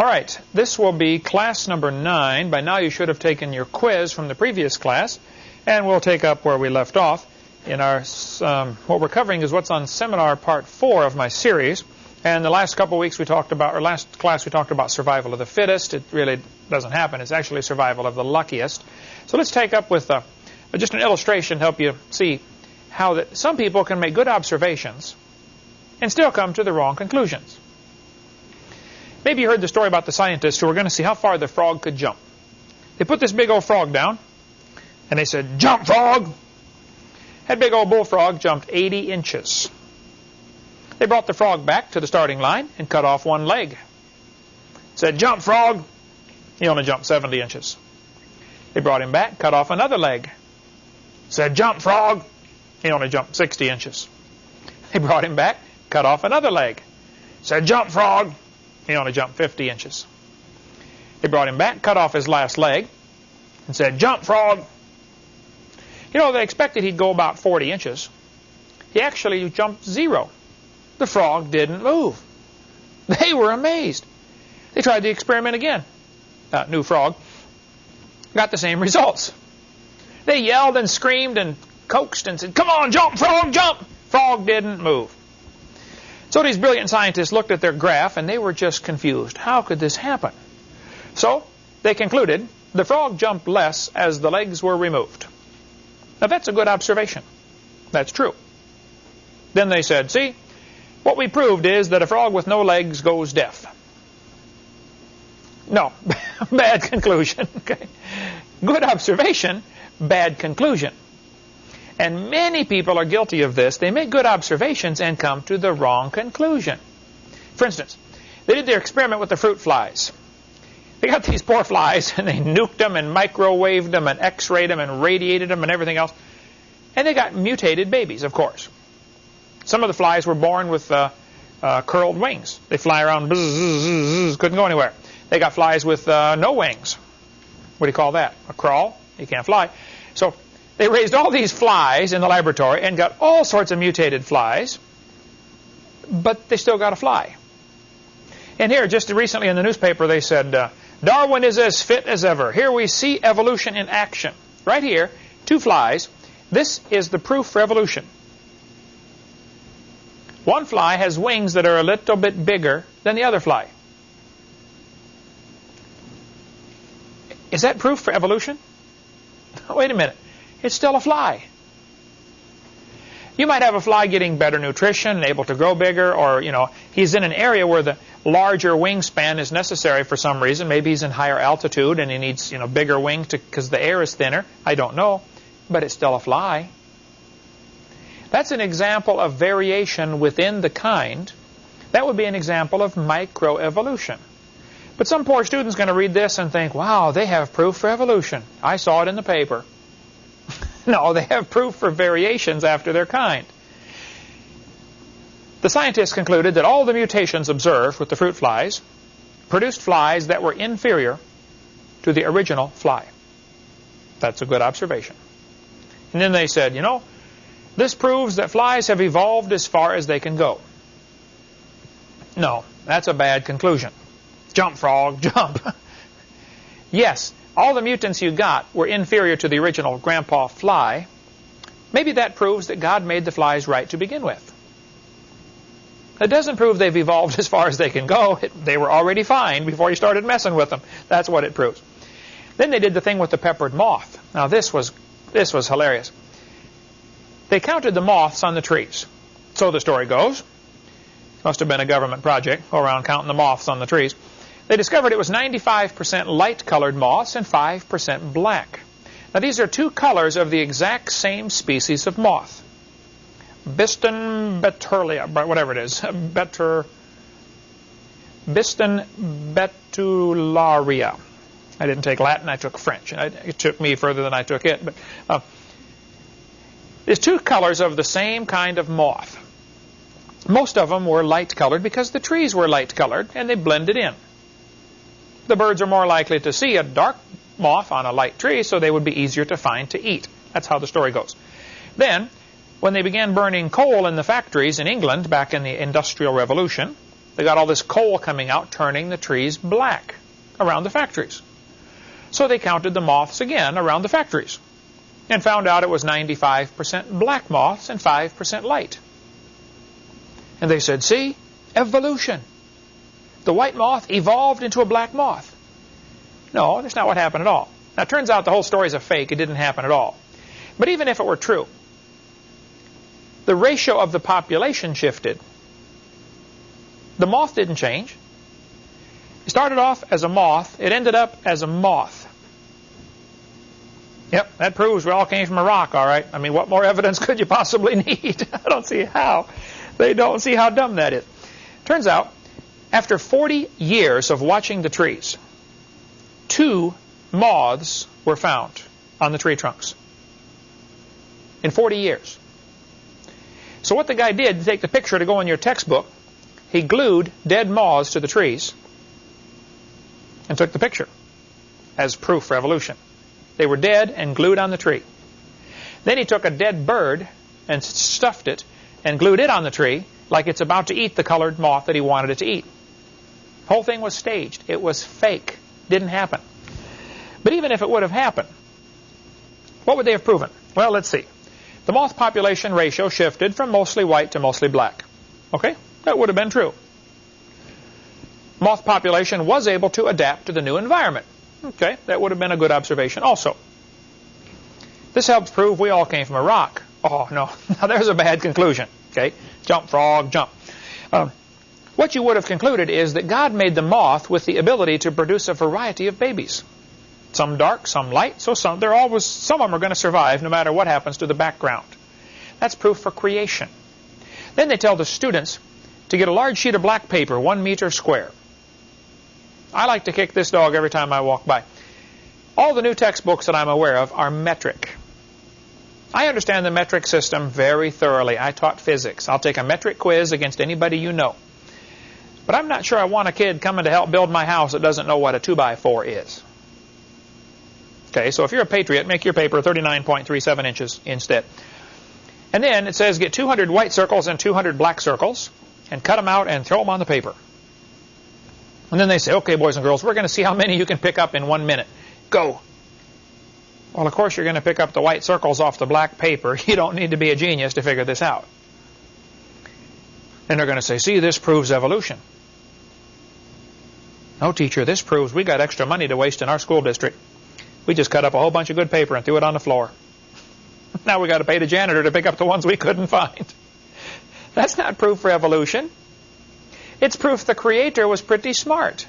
All right, this will be class number 9. By now you should have taken your quiz from the previous class, and we'll take up where we left off. In our, um, what we're covering is what's on seminar part 4 of my series. And the last couple weeks we talked about, or last class we talked about survival of the fittest. It really doesn't happen. It's actually survival of the luckiest. So let's take up with uh, just an illustration to help you see how that some people can make good observations and still come to the wrong conclusions. Maybe you heard the story about the scientists who were going to see how far the frog could jump. They put this big old frog down, and they said, Jump, frog! That big old bullfrog jumped 80 inches. They brought the frog back to the starting line and cut off one leg. Said, jump, frog. He only jumped 70 inches. They brought him back, cut off another leg. Said, jump, frog. He only jumped 60 inches. They brought him back, cut off another leg. Said, jump, frog. He only jumped 50 inches. They brought him back, cut off his last leg, and said, jump, frog. You know, they expected he'd go about 40 inches. He actually jumped zero. The frog didn't move. They were amazed. They tried the experiment again. Uh, new frog. Got the same results. They yelled and screamed and coaxed and said, Come on, jump, frog, jump! Frog didn't move. So these brilliant scientists looked at their graph and they were just confused. How could this happen? So they concluded the frog jumped less as the legs were removed. Now that's a good observation. That's true. Then they said, see, what we proved is that a frog with no legs goes deaf. No, bad conclusion. Okay. Good observation, bad conclusion. And many people are guilty of this. They make good observations and come to the wrong conclusion. For instance, they did their experiment with the fruit flies. They got these poor flies and they nuked them and microwaved them and x-rayed them and radiated them and everything else. And they got mutated babies, of course. Some of the flies were born with uh, uh, curled wings. They fly around, bzz, bzz, bzz, couldn't go anywhere. They got flies with uh, no wings. What do you call that? A crawl? You can't fly. So they raised all these flies in the laboratory and got all sorts of mutated flies, but they still got a fly. And here, just recently in the newspaper, they said, uh, Darwin is as fit as ever. Here we see evolution in action. Right here, two flies. This is the proof for evolution. One fly has wings that are a little bit bigger than the other fly. Is that proof for evolution? Wait a minute. It's still a fly. You might have a fly getting better nutrition and able to grow bigger, or, you know, he's in an area where the larger wingspan is necessary for some reason. Maybe he's in higher altitude and he needs, you know, bigger wings because the air is thinner. I don't know. But it's still a fly. That's an example of variation within the kind. That would be an example of microevolution. But some poor student's going to read this and think, wow, they have proof for evolution. I saw it in the paper. no, they have proof for variations after their kind. The scientists concluded that all the mutations observed with the fruit flies produced flies that were inferior to the original fly. That's a good observation. And then they said, you know, this proves that flies have evolved as far as they can go. No, that's a bad conclusion. Jump, frog, jump. yes, all the mutants you got were inferior to the original grandpa fly. Maybe that proves that God made the flies right to begin with. It doesn't prove they've evolved as far as they can go. It, they were already fine before you started messing with them. That's what it proves. Then they did the thing with the peppered moth. Now this was this was hilarious. They counted the moths on the trees. So the story goes. Must have been a government project, go around counting the moths on the trees. They discovered it was 95% light-colored moths and 5% black. Now these are two colors of the exact same species of moth. Biston betulia, whatever it is, better, Biston betularia. I didn't take Latin, I took French. It took me further than I took it. But uh, There's two colors of the same kind of moth. Most of them were light colored because the trees were light colored and they blended in the birds are more likely to see a dark moth on a light tree, so they would be easier to find to eat. That's how the story goes. Then, when they began burning coal in the factories in England back in the Industrial Revolution, They got all this coal coming out, turning the trees black around the factories. So they counted the moths again around the factories and found out it was 95% black moths and 5% light. And they said, see, evolution. The white moth evolved into a black moth. No, that's not what happened at all. Now, it turns out the whole story is a fake. It didn't happen at all. But even if it were true, the ratio of the population shifted. The moth didn't change. It started off as a moth. It ended up as a moth. Yep, that proves we all came from a rock, all right. I mean, what more evidence could you possibly need? I don't see how. They don't see how dumb that is. Turns out, after 40 years of watching the trees, two moths were found on the tree trunks. In 40 years. So what the guy did to take the picture to go in your textbook, he glued dead moths to the trees and took the picture as proof for evolution. They were dead and glued on the tree. Then he took a dead bird and stuffed it and glued it on the tree like it's about to eat the colored moth that he wanted it to eat. Whole thing was staged. It was fake. Didn't happen. But even if it would have happened, what would they have proven? Well, let's see. The moth population ratio shifted from mostly white to mostly black. Okay? That would have been true. Moth population was able to adapt to the new environment. Okay, that would have been a good observation also. This helps prove we all came from a rock. Oh, no. Now, there's a bad conclusion. Okay, jump, frog, jump. Um, what you would have concluded is that God made the moth with the ability to produce a variety of babies. Some dark, some light, so some, they're always, some of them are going to survive no matter what happens to the background. That's proof for creation. Then they tell the students to get a large sheet of black paper, one meter square. I like to kick this dog every time I walk by. All the new textbooks that I'm aware of are metric. I understand the metric system very thoroughly. I taught physics. I'll take a metric quiz against anybody you know. But I'm not sure I want a kid coming to help build my house that doesn't know what a 2x4 is. Okay, so if you're a patriot, make your paper 39.37 inches instead. And then it says get 200 white circles and 200 black circles and cut them out and throw them on the paper. And then they say, okay, boys and girls, we're going to see how many you can pick up in one minute. Go. Well, of course, you're going to pick up the white circles off the black paper. You don't need to be a genius to figure this out. And they're going to say, see, this proves evolution. No, teacher, this proves we got extra money to waste in our school district. We just cut up a whole bunch of good paper and threw it on the floor. now we got to pay the janitor to pick up the ones we couldn't find. That's not proof for evolution. It's proof the Creator was pretty smart.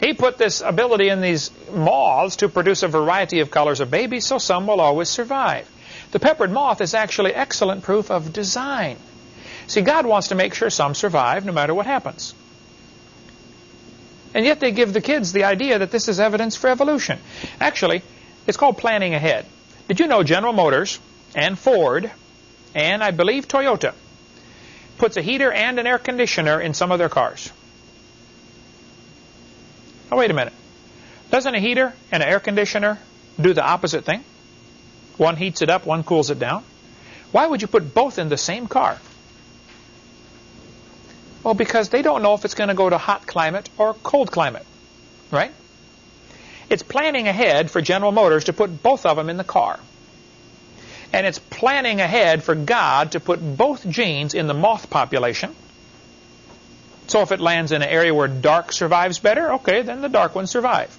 He put this ability in these moths to produce a variety of colors of babies, so some will always survive. The peppered moth is actually excellent proof of design. See, God wants to make sure some survive no matter what happens. And yet they give the kids the idea that this is evidence for evolution. Actually, it's called planning ahead. Did you know General Motors and Ford and I believe Toyota puts a heater and an air conditioner in some of their cars. Oh, wait a minute. Doesn't a heater and an air conditioner do the opposite thing? One heats it up, one cools it down. Why would you put both in the same car? Well, because they don't know if it's going to go to hot climate or cold climate, right? It's planning ahead for General Motors to put both of them in the car. And it's planning ahead for God to put both genes in the moth population. So if it lands in an area where dark survives better, okay, then the dark ones survive.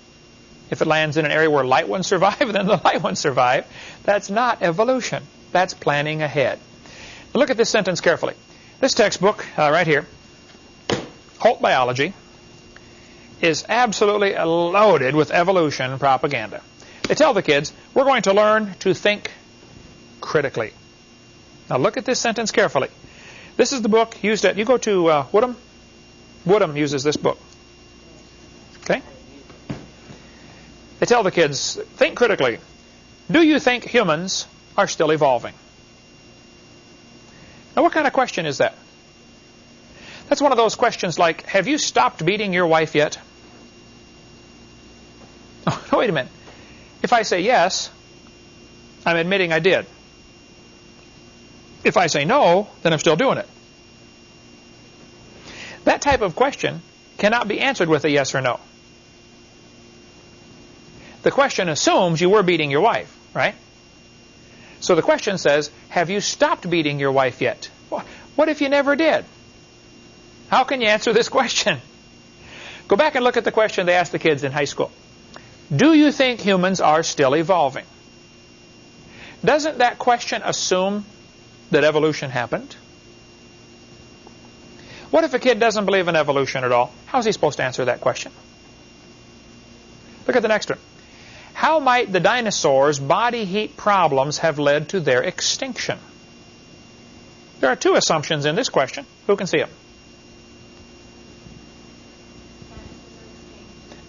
If it lands in an area where light ones survive, then the light ones survive. That's not evolution. That's planning ahead. Look at this sentence carefully. This textbook, uh, right here, Holt Biology, is absolutely loaded with evolution propaganda. They tell the kids, we're going to learn to think critically. Now look at this sentence carefully. This is the book used at, you go to uh, Woodham. Woodham uses this book. Okay? They tell the kids, think critically. Do you think humans are still evolving? Now what kind of question is that? That's one of those questions like, have you stopped beating your wife yet? Oh, wait a minute. If I say yes, I'm admitting I did. If I say no, then I'm still doing it. That type of question cannot be answered with a yes or no. The question assumes you were beating your wife, right? So the question says, have you stopped beating your wife yet? What if you never did? How can you answer this question? Go back and look at the question they asked the kids in high school. Do you think humans are still evolving? Doesn't that question assume that evolution happened? What if a kid doesn't believe in evolution at all? How is he supposed to answer that question? Look at the next one. How might the dinosaurs' body heat problems have led to their extinction? There are two assumptions in this question. Who can see them?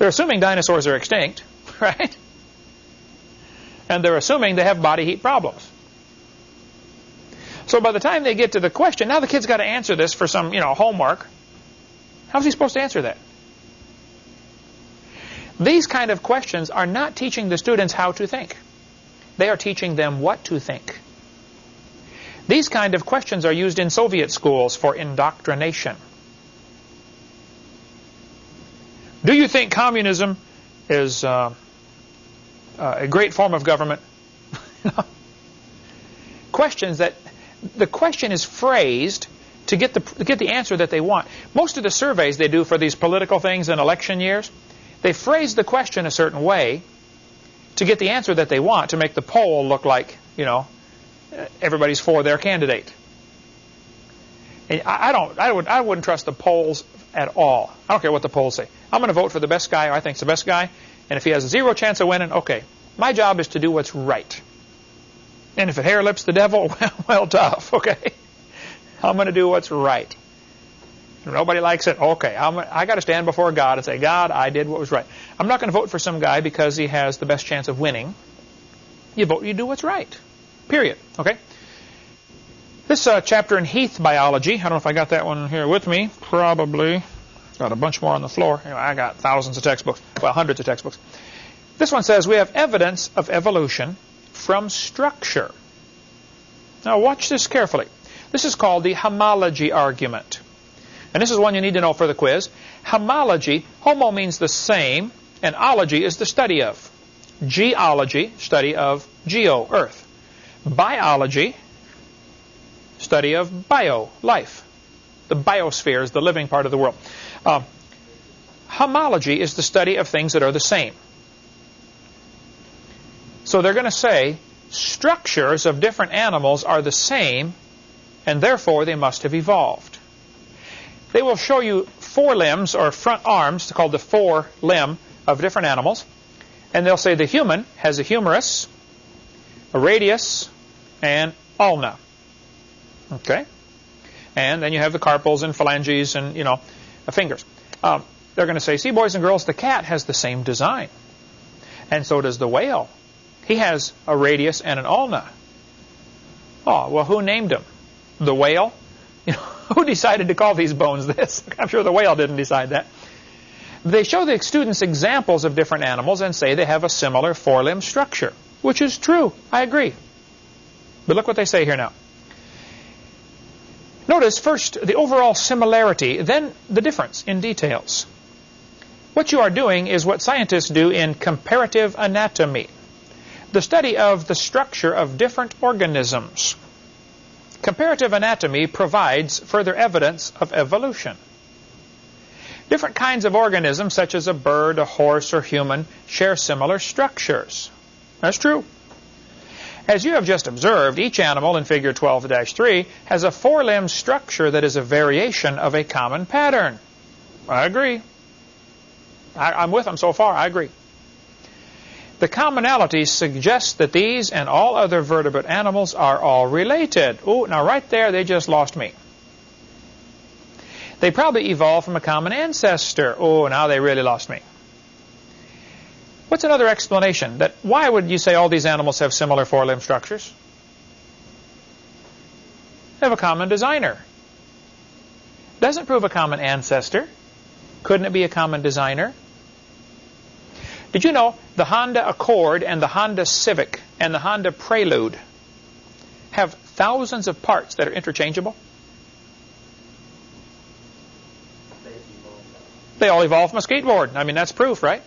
They're assuming dinosaurs are extinct, right? And they're assuming they have body heat problems. So by the time they get to the question, now the kid's got to answer this for some, you know, homework. How's he supposed to answer that? These kind of questions are not teaching the students how to think. They are teaching them what to think. These kind of questions are used in Soviet schools for indoctrination. Do you think communism is uh, uh, a great form of government? Questions that the question is phrased to get the to get the answer that they want. Most of the surveys they do for these political things in election years, they phrase the question a certain way to get the answer that they want to make the poll look like you know everybody's for their candidate. I, I don't I would I wouldn't trust the polls at all. I don't care what the polls say. I'm going to vote for the best guy I think is the best guy, and if he has zero chance of winning, okay. My job is to do what's right. And if it hair lips the devil, well, well tough, okay? I'm going to do what's right. Nobody likes it, okay. I'm, I got to stand before God and say, God, I did what was right. I'm not going to vote for some guy because he has the best chance of winning. You vote, you do what's right. Period. Okay? This uh, chapter in Heath biology, I don't know if I got that one here with me. Probably. Got a bunch more on the floor. Anyway, I got thousands of textbooks. Well, hundreds of textbooks. This one says we have evidence of evolution from structure. Now watch this carefully. This is called the homology argument. And this is one you need to know for the quiz. Homology, homo means the same, and ology is the study of. Geology, study of geo, earth. Biology, study of bio, life. The biosphere is the living part of the world. Uh, homology is the study of things that are the same. So they're going to say structures of different animals are the same, and therefore they must have evolved. They will show you forelimbs or front arms, called the forelimb of different animals. And they'll say the human has a humerus, a radius, and ulna. Okay? And then you have the carpals and phalanges and, you know, fingers. Um, they're going to say, see, boys and girls, the cat has the same design. And so does the whale. He has a radius and an ulna. Oh, well, who named him? The whale? You know, who decided to call these bones this? I'm sure the whale didn't decide that. They show the students examples of different animals and say they have a similar forelimb structure, which is true. I agree. But look what they say here now. Notice first the overall similarity, then the difference in details. What you are doing is what scientists do in comparative anatomy the study of the structure of different organisms. Comparative anatomy provides further evidence of evolution. Different kinds of organisms, such as a bird, a horse, or human, share similar structures. That's true. As you have just observed, each animal in Figure 12-3 has a forelimb structure that is a variation of a common pattern. I agree. I, am with them so far. I agree. The commonalities suggest that these and all other vertebrate animals are all related. Oh, now right there they just lost me. They probably evolved from a common ancestor. Oh, now they really lost me. What's another explanation? That why would you say all these animals have similar forelimb structures? They have a common designer. Doesn't prove a common ancestor. Couldn't it be a common designer? Did you know the Honda Accord and the Honda Civic and the Honda Prelude have thousands of parts that are interchangeable? They all evolved from a skateboard. I mean, that's proof, right?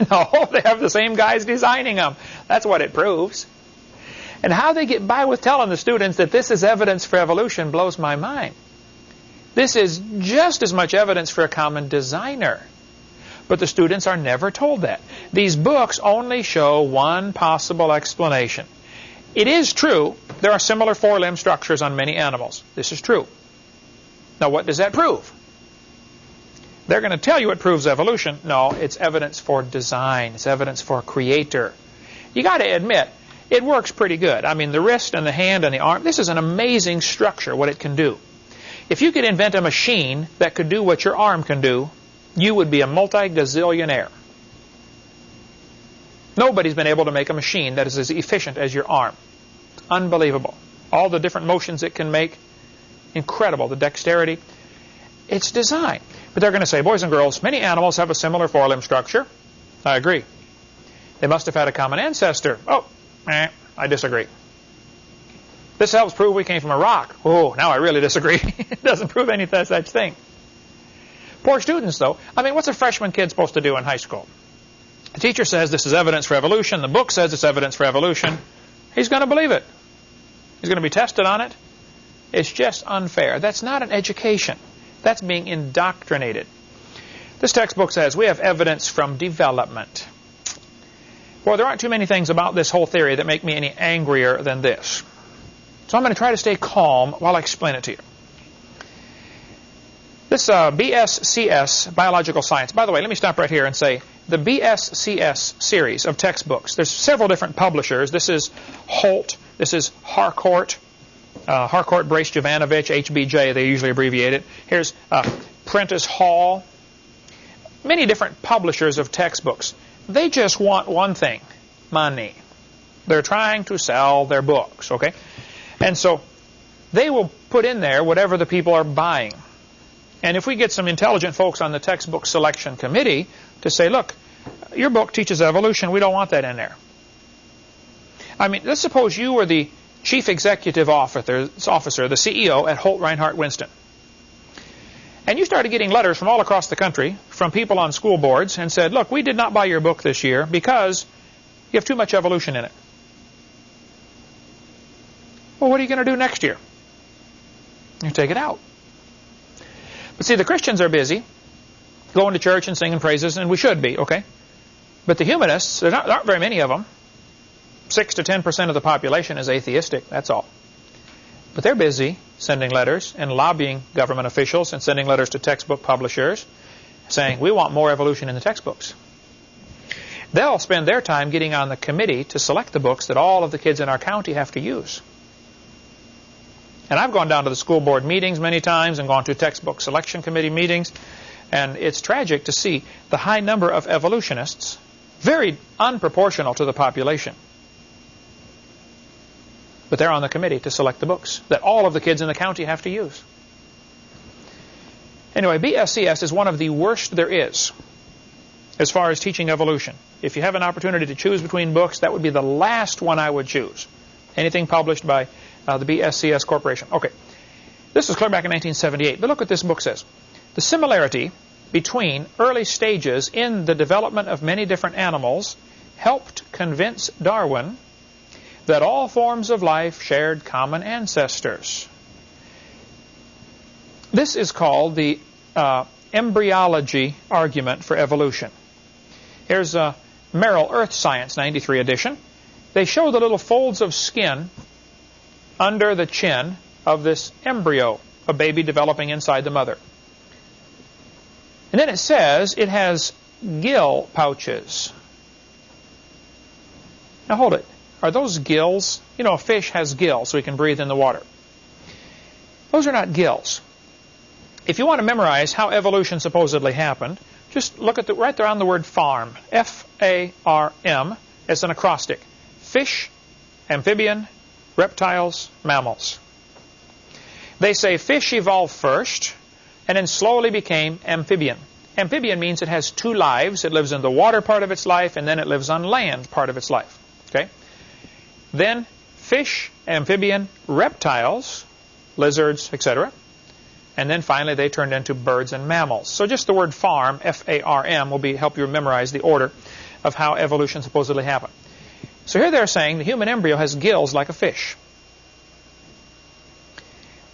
no, they have the same guys designing them. That's what it proves. And how they get by with telling the students that this is evidence for evolution blows my mind. This is just as much evidence for a common designer. But the students are never told that. These books only show one possible explanation. It is true there are similar forelimb structures on many animals. This is true. Now what does that prove? They're going to tell you it proves evolution. No, it's evidence for design. It's evidence for creator. You got to admit, it works pretty good. I mean, the wrist and the hand and the arm, this is an amazing structure, what it can do. If you could invent a machine that could do what your arm can do, you would be a multi-gazillionaire. Nobody's been able to make a machine that is as efficient as your arm. It's Unbelievable. All the different motions it can make, incredible. The dexterity. It's design. But they're going to say, boys and girls, many animals have a similar forelimb structure. I agree. They must have had a common ancestor. Oh, eh, I disagree. This helps prove we came from a rock. Oh, now I really disagree. it doesn't prove any such thing. Poor students, though. I mean, what's a freshman kid supposed to do in high school? The teacher says this is evidence for evolution. The book says it's evidence for evolution. He's going to believe it. He's going to be tested on it. It's just unfair. That's not an education. That's being indoctrinated. This textbook says we have evidence from development. Well, there aren't too many things about this whole theory that make me any angrier than this. So I'm going to try to stay calm while I explain it to you. This uh, BSCS, Biological Science, by the way, let me stop right here and say the BSCS series of textbooks, there's several different publishers. This is Holt, this is Harcourt, uh, Harcourt, Brace, Jovanovich, HBJ, they usually abbreviate it. Here's uh, Prentice Hall. Many different publishers of textbooks. They just want one thing, money. They're trying to sell their books, okay? And so they will put in there whatever the people are buying. And if we get some intelligent folks on the textbook selection committee to say, look, your book teaches evolution, we don't want that in there. I mean, let's suppose you were the chief executive officer, officer the CEO at Holt Rinehart Winston. And you started getting letters from all across the country from people on school boards and said, look, we did not buy your book this year because you have too much evolution in it. Well, what are you going to do next year? You take it out. But see, the Christians are busy going to church and singing praises, and we should be, okay? But the humanists, there aren't very many of them. 6 to 10% of the population is atheistic, that's all. But they're busy sending letters and lobbying government officials and sending letters to textbook publishers saying, we want more evolution in the textbooks. They'll spend their time getting on the committee to select the books that all of the kids in our county have to use. And I've gone down to the school board meetings many times and gone to textbook selection committee meetings. And it's tragic to see the high number of evolutionists, very unproportional to the population. But they're on the committee to select the books that all of the kids in the county have to use. Anyway, BSCS is one of the worst there is as far as teaching evolution. If you have an opportunity to choose between books, that would be the last one I would choose. Anything published by uh, the BSCS Corporation. Okay, this was clear back in 1978, but look what this book says. The similarity between early stages in the development of many different animals helped convince Darwin that all forms of life shared common ancestors. This is called the uh, embryology argument for evolution. Here's a Merrill Earth Science 93 edition. They show the little folds of skin under the chin of this embryo, a baby developing inside the mother. And then it says it has gill pouches. Now hold it. Are those gills? You know, a fish has gills so he can breathe in the water. Those are not gills. If you want to memorize how evolution supposedly happened, just look at the right there on the word farm. F-A-R-M. It's an acrostic. Fish, amphibian, reptiles, mammals. They say fish evolved first and then slowly became amphibian. Amphibian means it has two lives. It lives in the water part of its life and then it lives on land part of its life. Okay? Then fish, amphibian, reptiles, lizards, etc. And then finally they turned into birds and mammals. So just the word farm, F-A-R-M, will be, help you memorize the order of how evolution supposedly happened. So here they're saying the human embryo has gills like a fish.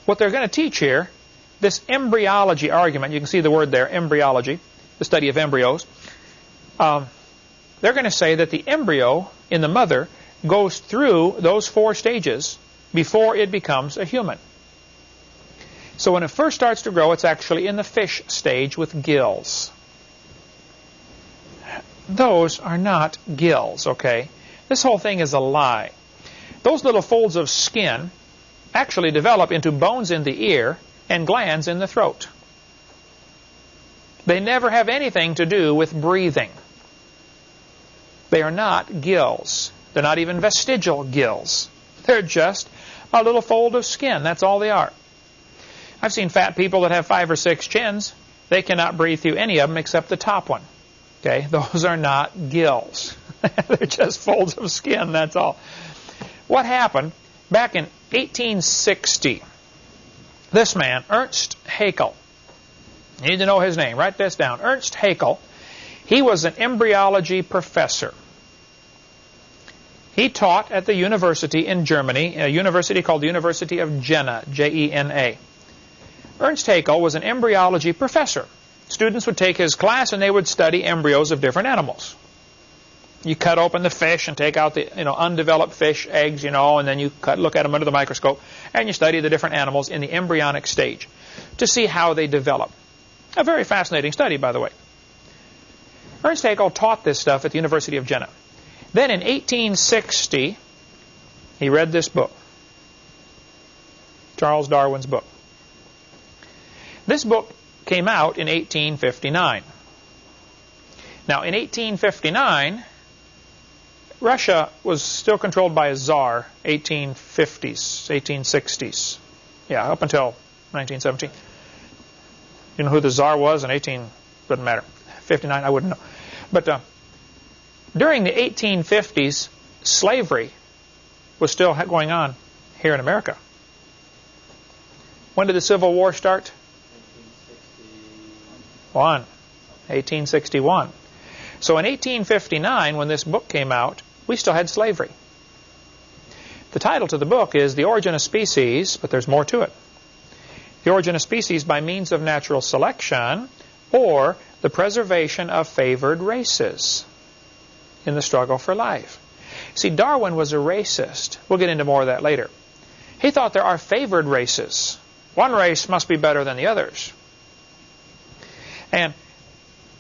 What they're going to teach here, this embryology argument, you can see the word there, embryology, the study of embryos. Um, they're going to say that the embryo in the mother goes through those four stages before it becomes a human. So when it first starts to grow, it's actually in the fish stage with gills. Those are not gills, okay? This whole thing is a lie. Those little folds of skin actually develop into bones in the ear and glands in the throat. They never have anything to do with breathing. They are not gills. They're not even vestigial gills. They're just a little fold of skin. That's all they are. I've seen fat people that have five or six chins. They cannot breathe through any of them except the top one. Okay, those are not gills. They're just folds of skin, that's all. What happened back in 1860? This man, Ernst Haeckel, you need to know his name. Write this down. Ernst Haeckel. He was an embryology professor. He taught at the university in Germany, a university called the University of Jena, J-E-N-A. Ernst Haeckel was an embryology professor. Students would take his class and they would study embryos of different animals. You cut open the fish and take out the you know undeveloped fish eggs, you know, and then you cut, look at them under the microscope and you study the different animals in the embryonic stage to see how they develop. A very fascinating study, by the way. Ernst Haeckel taught this stuff at the University of Jena. Then in 1860, he read this book, Charles Darwin's book. This book came out in 1859. Now, in 1859, Russia was still controlled by a czar, 1850s, 1860s. Yeah, up until 1917. You know who the czar was in 18, doesn't matter. 59, I wouldn't know. But uh, during the 1850s, slavery was still going on here in America. When did the Civil War start? 1861. 1861. So in 1859, when this book came out, we still had slavery. The title to the book is The Origin of Species, but there's more to it. The Origin of Species by Means of Natural Selection, or the Preservation of Favored Races in the struggle for life. See, Darwin was a racist. We'll get into more of that later. He thought there are favored races. One race must be better than the others. And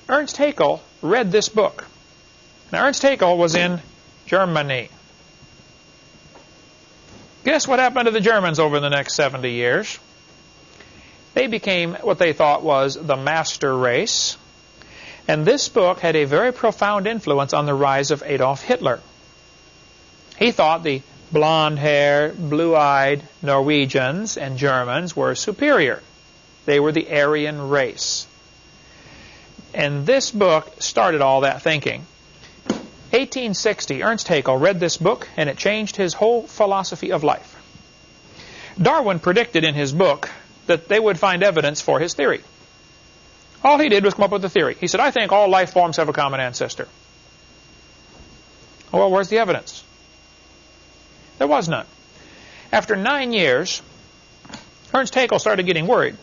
Ernst Haeckel read this book. Now, Ernst Haeckel was in Germany. Guess what happened to the Germans over the next 70 years? They became what they thought was the master race. And this book had a very profound influence on the rise of Adolf Hitler. He thought the blonde-haired, blue-eyed Norwegians and Germans were superior. They were the Aryan race. And this book started all that thinking. 1860, Ernst Haeckel read this book, and it changed his whole philosophy of life. Darwin predicted in his book that they would find evidence for his theory. All he did was come up with a theory. He said, I think all life forms have a common ancestor. Well, where's the evidence? There was none. After nine years, Ernst Haeckel started getting worried.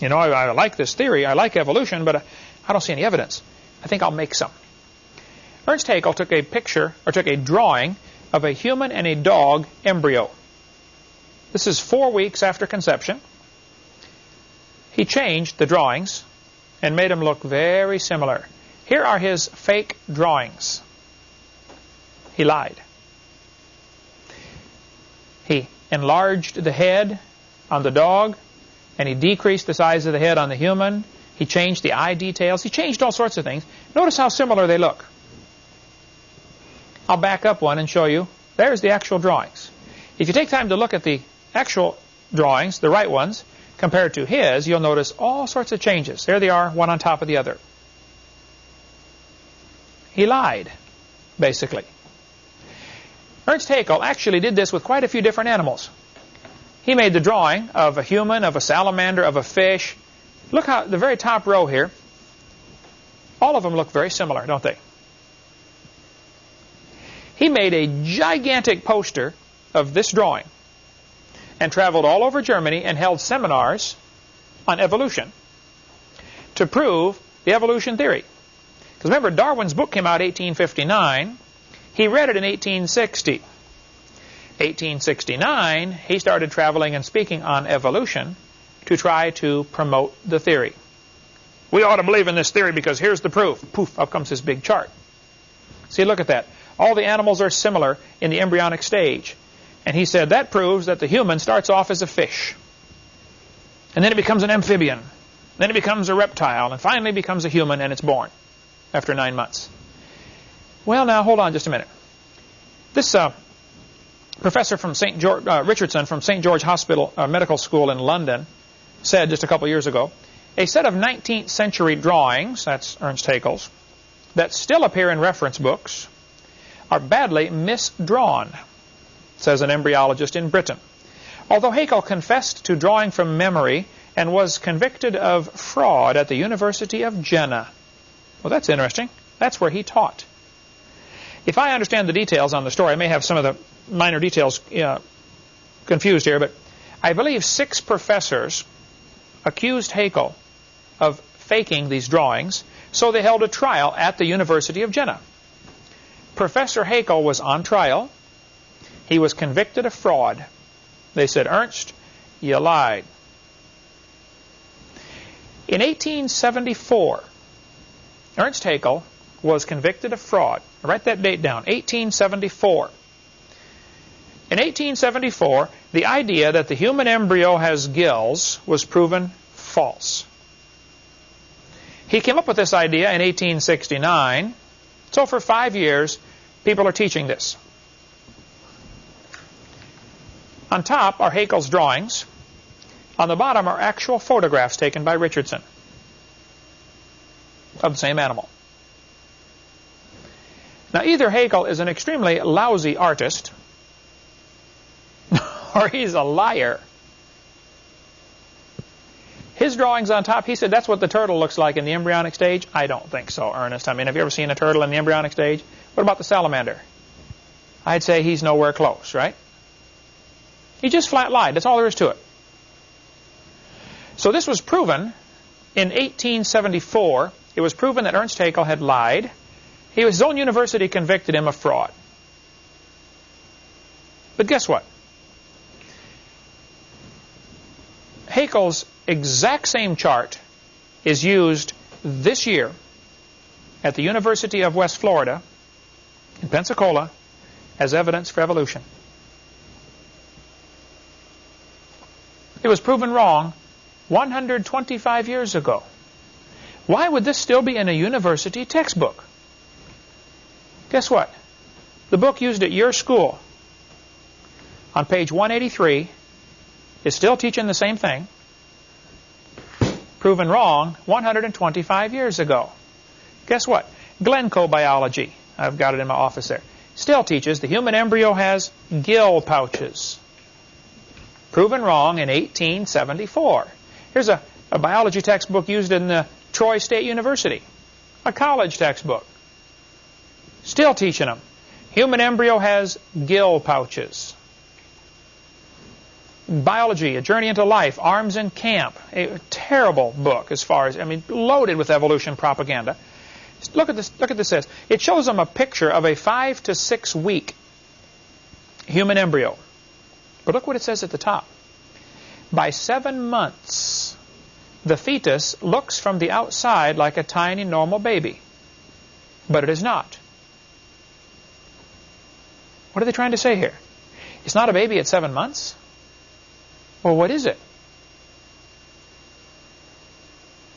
You know, I, I like this theory. I like evolution, but I, I don't see any evidence. I think I'll make some. Ernst Haeckel took a picture, or took a drawing, of a human and a dog embryo. This is four weeks after conception. He changed the drawings and made them look very similar. Here are his fake drawings. He lied. He enlarged the head on the dog, and he decreased the size of the head on the human. He changed the eye details. He changed all sorts of things. Notice how similar they look. I'll back up one and show you. There's the actual drawings. If you take time to look at the actual drawings, the right ones, compared to his, you'll notice all sorts of changes. There they are, one on top of the other. He lied, basically. Ernst Haeckel actually did this with quite a few different animals. He made the drawing of a human, of a salamander, of a fish. Look how the very top row here, all of them look very similar, don't they? He made a gigantic poster of this drawing and traveled all over Germany and held seminars on evolution to prove the evolution theory. Because remember, Darwin's book came out in 1859. He read it in 1860. 1869, he started traveling and speaking on evolution to try to promote the theory. We ought to believe in this theory because here's the proof. Poof, up comes this big chart. See, look at that. All the animals are similar in the embryonic stage. And he said that proves that the human starts off as a fish. And then it becomes an amphibian. Then it becomes a reptile. And finally becomes a human and it's born after nine months. Well, now, hold on just a minute. This uh, professor from St. George, uh, Richardson from St. George Hospital uh, Medical School in London said just a couple years ago, a set of 19th century drawings, that's Ernst Haeckel's, that still appear in reference books are badly misdrawn, says an embryologist in Britain. Although Haeckel confessed to drawing from memory and was convicted of fraud at the University of Jena. Well, that's interesting. That's where he taught. If I understand the details on the story, I may have some of the minor details uh, confused here, but I believe six professors accused Haeckel of faking these drawings, so they held a trial at the University of Jena. Professor Haeckel was on trial. He was convicted of fraud. They said, Ernst, you lied. In 1874, Ernst Haeckel was convicted of fraud. Write that date down, 1874. In 1874, the idea that the human embryo has gills was proven false. He came up with this idea in 1869. So for five years, people are teaching this. On top are Haeckel's drawings. On the bottom are actual photographs taken by Richardson of the same animal. Now, either Haeckel is an extremely lousy artist, or he's a liar. His drawings on top, he said that's what the turtle looks like in the embryonic stage. I don't think so, Ernest. I mean, have you ever seen a turtle in the embryonic stage? What about the salamander? I'd say he's nowhere close, right? He just flat lied. That's all there is to it. So this was proven in 1874. It was proven that Ernst Haeckel had lied. His own university convicted him of fraud. But guess what? Haeckel's exact same chart is used this year at the University of West Florida in Pensacola as evidence for evolution. It was proven wrong 125 years ago. Why would this still be in a university textbook? Guess what? The book used at your school on page 183 is still teaching the same thing proven wrong 125 years ago. Guess what? Glencoe biology, I've got it in my office there, still teaches the human embryo has gill pouches. Proven wrong in 1874. Here's a, a biology textbook used in the Troy State University, a college textbook. Still teaching them. Human embryo has gill pouches. Biology, A Journey into Life, Arms and Camp, a terrible book as far as, I mean, loaded with evolution propaganda. Look at this, look at this. It shows them a picture of a five to six week human embryo. But look what it says at the top. By seven months, the fetus looks from the outside like a tiny normal baby. But it is not. What are they trying to say here? It's not a baby at seven months. Well, what is it?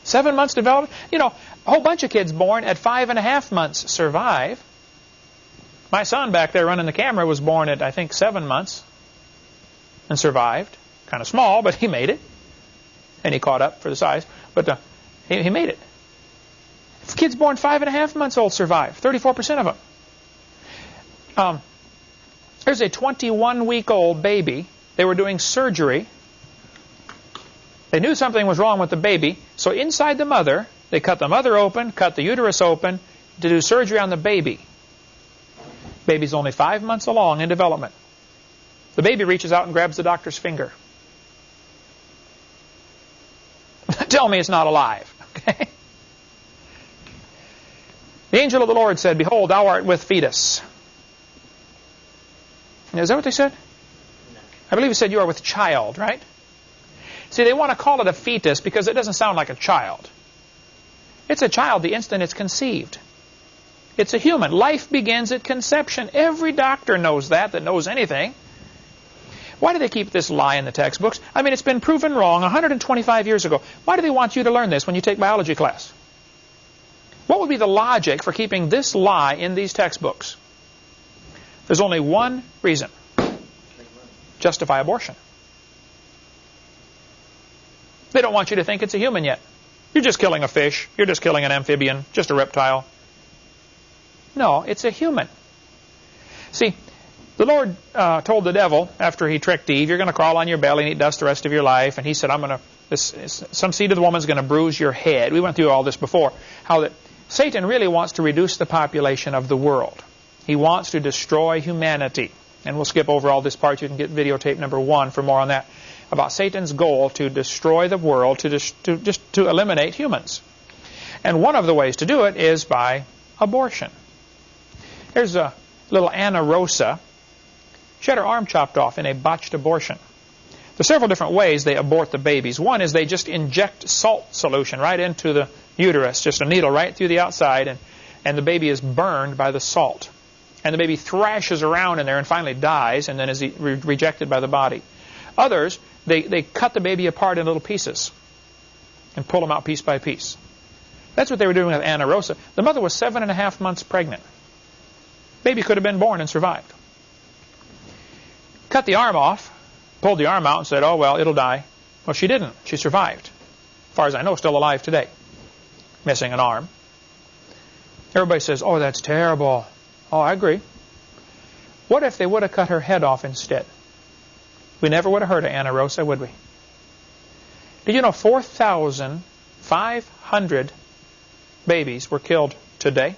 Seven months development? You know, a whole bunch of kids born at five and a half months survive. My son back there running the camera was born at, I think, seven months and survived. Kind of small, but he made it. And he caught up for the size. But uh, he, he made it. Kids born five and a half months old survive. 34% of them. Um, there's a 21-week-old baby They were doing surgery. They knew something was wrong with the baby, so inside the mother, they cut the mother open, cut the uterus open to do surgery on the baby. Baby's only five months along in development. The baby reaches out and grabs the doctor's finger. Tell me it's not alive. Okay? The angel of the Lord said, Behold, thou art with fetus. Is that what they said? I believe he said you are with child, right? See, they want to call it a fetus because it doesn't sound like a child. It's a child the instant it's conceived. It's a human. Life begins at conception. Every doctor knows that, that knows anything. Why do they keep this lie in the textbooks? I mean, it's been proven wrong 125 years ago. Why do they want you to learn this when you take biology class? What would be the logic for keeping this lie in these textbooks? There's only one reason. Justify abortion. They don't want you to think it's a human yet. You're just killing a fish. You're just killing an amphibian, just a reptile. No, it's a human. See, the Lord uh, told the devil after he tricked Eve, you're going to crawl on your belly and eat dust the rest of your life. And he said, I'm going to, some seed of the woman is going to bruise your head. We went through all this before. How that Satan really wants to reduce the population of the world. He wants to destroy humanity. And we'll skip over all this part. You can get videotape number one for more on that. About Satan's goal to destroy the world, to, to just to eliminate humans. And one of the ways to do it is by abortion. Here's a little Anna Rosa she had her arm chopped off in a botched abortion. There's several different ways they abort the babies. One is they just inject salt solution right into the uterus, just a needle right through the outside, and, and the baby is burned by the salt. And the baby thrashes around in there and finally dies and then is re rejected by the body. Others, they, they cut the baby apart in little pieces and pull them out piece by piece. That's what they were doing with Anna Rosa. The mother was seven and a half months pregnant. Baby could have been born and survived. Cut the arm off, pulled the arm out and said, oh, well, it'll die. Well, she didn't. She survived. As far as I know, still alive today. Missing an arm. Everybody says, oh, that's terrible. Oh, I agree. What if they would have cut her head off instead? We never would have heard of Anna Rosa, would we? Did you know 4,500 babies were killed today?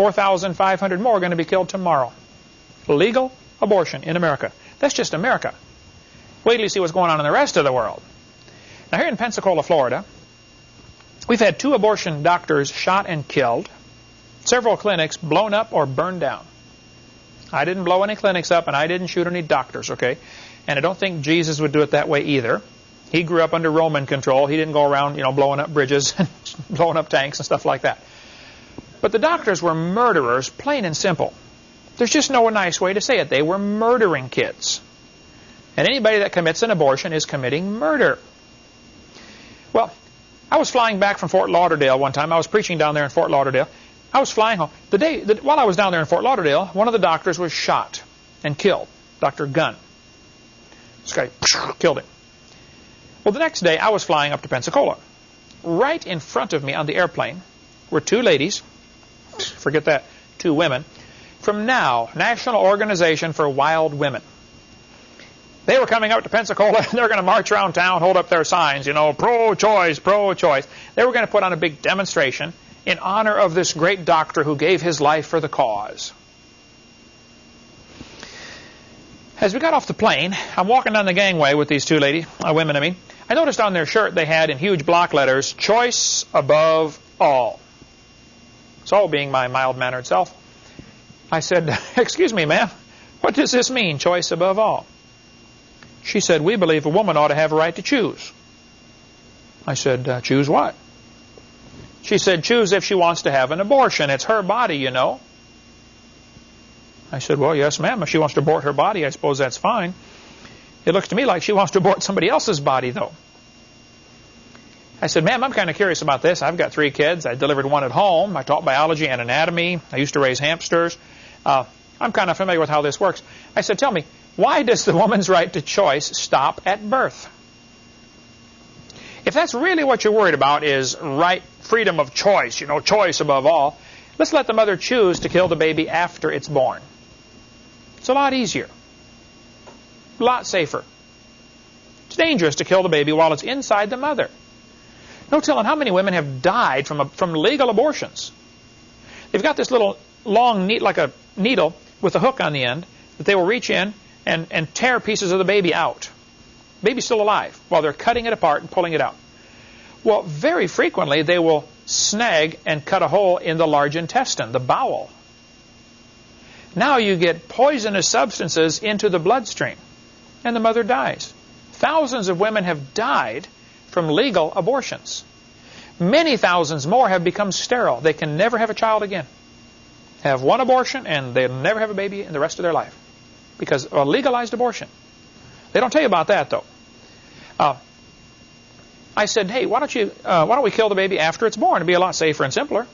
4,500 more are going to be killed tomorrow. Legal abortion in America. That's just America. Wait till you see what's going on in the rest of the world. Now here in Pensacola, Florida, we've had two abortion doctors shot and killed, several clinics blown up or burned down. I didn't blow any clinics up and I didn't shoot any doctors, okay? And I don't think Jesus would do it that way either. He grew up under Roman control. He didn't go around, you know, blowing up bridges and blowing up tanks and stuff like that. But the doctors were murderers, plain and simple. There's just no nice way to say it. They were murdering kids. And anybody that commits an abortion is committing murder. Well, I was flying back from Fort Lauderdale one time. I was preaching down there in Fort Lauderdale. I was flying home. The day the, while I was down there in Fort Lauderdale, one of the doctors was shot and killed. Dr. Gunn. This guy killed him. Well, the next day I was flying up to Pensacola. Right in front of me on the airplane were two ladies forget that, two women, from NOW, National Organization for Wild Women. They were coming up to Pensacola, and they're going to march around town, hold up their signs, you know, pro-choice, pro-choice. They were going to put on a big demonstration in honor of this great doctor who gave his life for the cause. As we got off the plane, I'm walking down the gangway with these two ladies, uh, women I mean. I noticed on their shirt they had in huge block letters, choice above all. So, being my mild-mannered self, I said, excuse me, ma'am, what does this mean, choice above all? She said, we believe a woman ought to have a right to choose. I said, uh, choose what? She said, choose if she wants to have an abortion. It's her body, you know. I said, well, yes, ma'am. If she wants to abort her body, I suppose that's fine. It looks to me like she wants to abort somebody else's body, though. I said, ma'am, I'm kind of curious about this. I've got three kids. I delivered one at home. I taught biology and anatomy. I used to raise hamsters. Uh, I'm kind of familiar with how this works. I said, tell me, why does the woman's right to choice stop at birth? If that's really what you're worried about is right freedom of choice, you know, choice above all, let's let the mother choose to kill the baby after it's born. It's a lot easier. A lot safer. It's dangerous to kill the baby while it's inside the mother. No telling how many women have died from, a, from legal abortions. They've got this little long, neat, like a needle with a hook on the end that they will reach in and, and tear pieces of the baby out. Baby's still alive while they're cutting it apart and pulling it out. Well, very frequently they will snag and cut a hole in the large intestine, the bowel. Now you get poisonous substances into the bloodstream, and the mother dies. Thousands of women have died from legal abortions. Many thousands more have become sterile. They can never have a child again. Have one abortion, and they'll never have a baby in the rest of their life because of a legalized abortion. They don't tell you about that, though. Uh, I said, hey, why don't you, uh, why don't we kill the baby after it's born? It'd be a lot safer and simpler.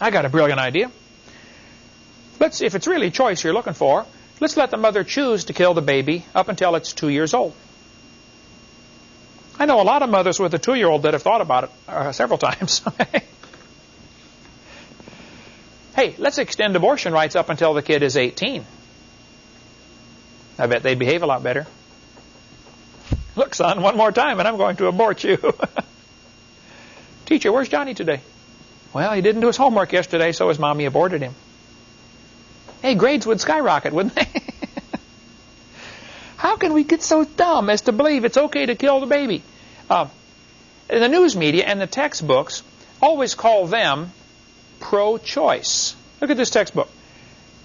I got a brilliant idea. Let's, if it's really choice you're looking for, let's let the mother choose to kill the baby up until it's two years old. I know a lot of mothers with a two-year-old that have thought about it uh, several times. hey, let's extend abortion rights up until the kid is 18. I bet they'd behave a lot better. Look, son, one more time and I'm going to abort you. Teacher, where's Johnny today? Well, he didn't do his homework yesterday, so his mommy aborted him. Hey, grades would skyrocket, wouldn't they? How can we get so dumb as to believe it's okay to kill the baby? Uh, the news media and the textbooks always call them pro-choice. Look at this textbook.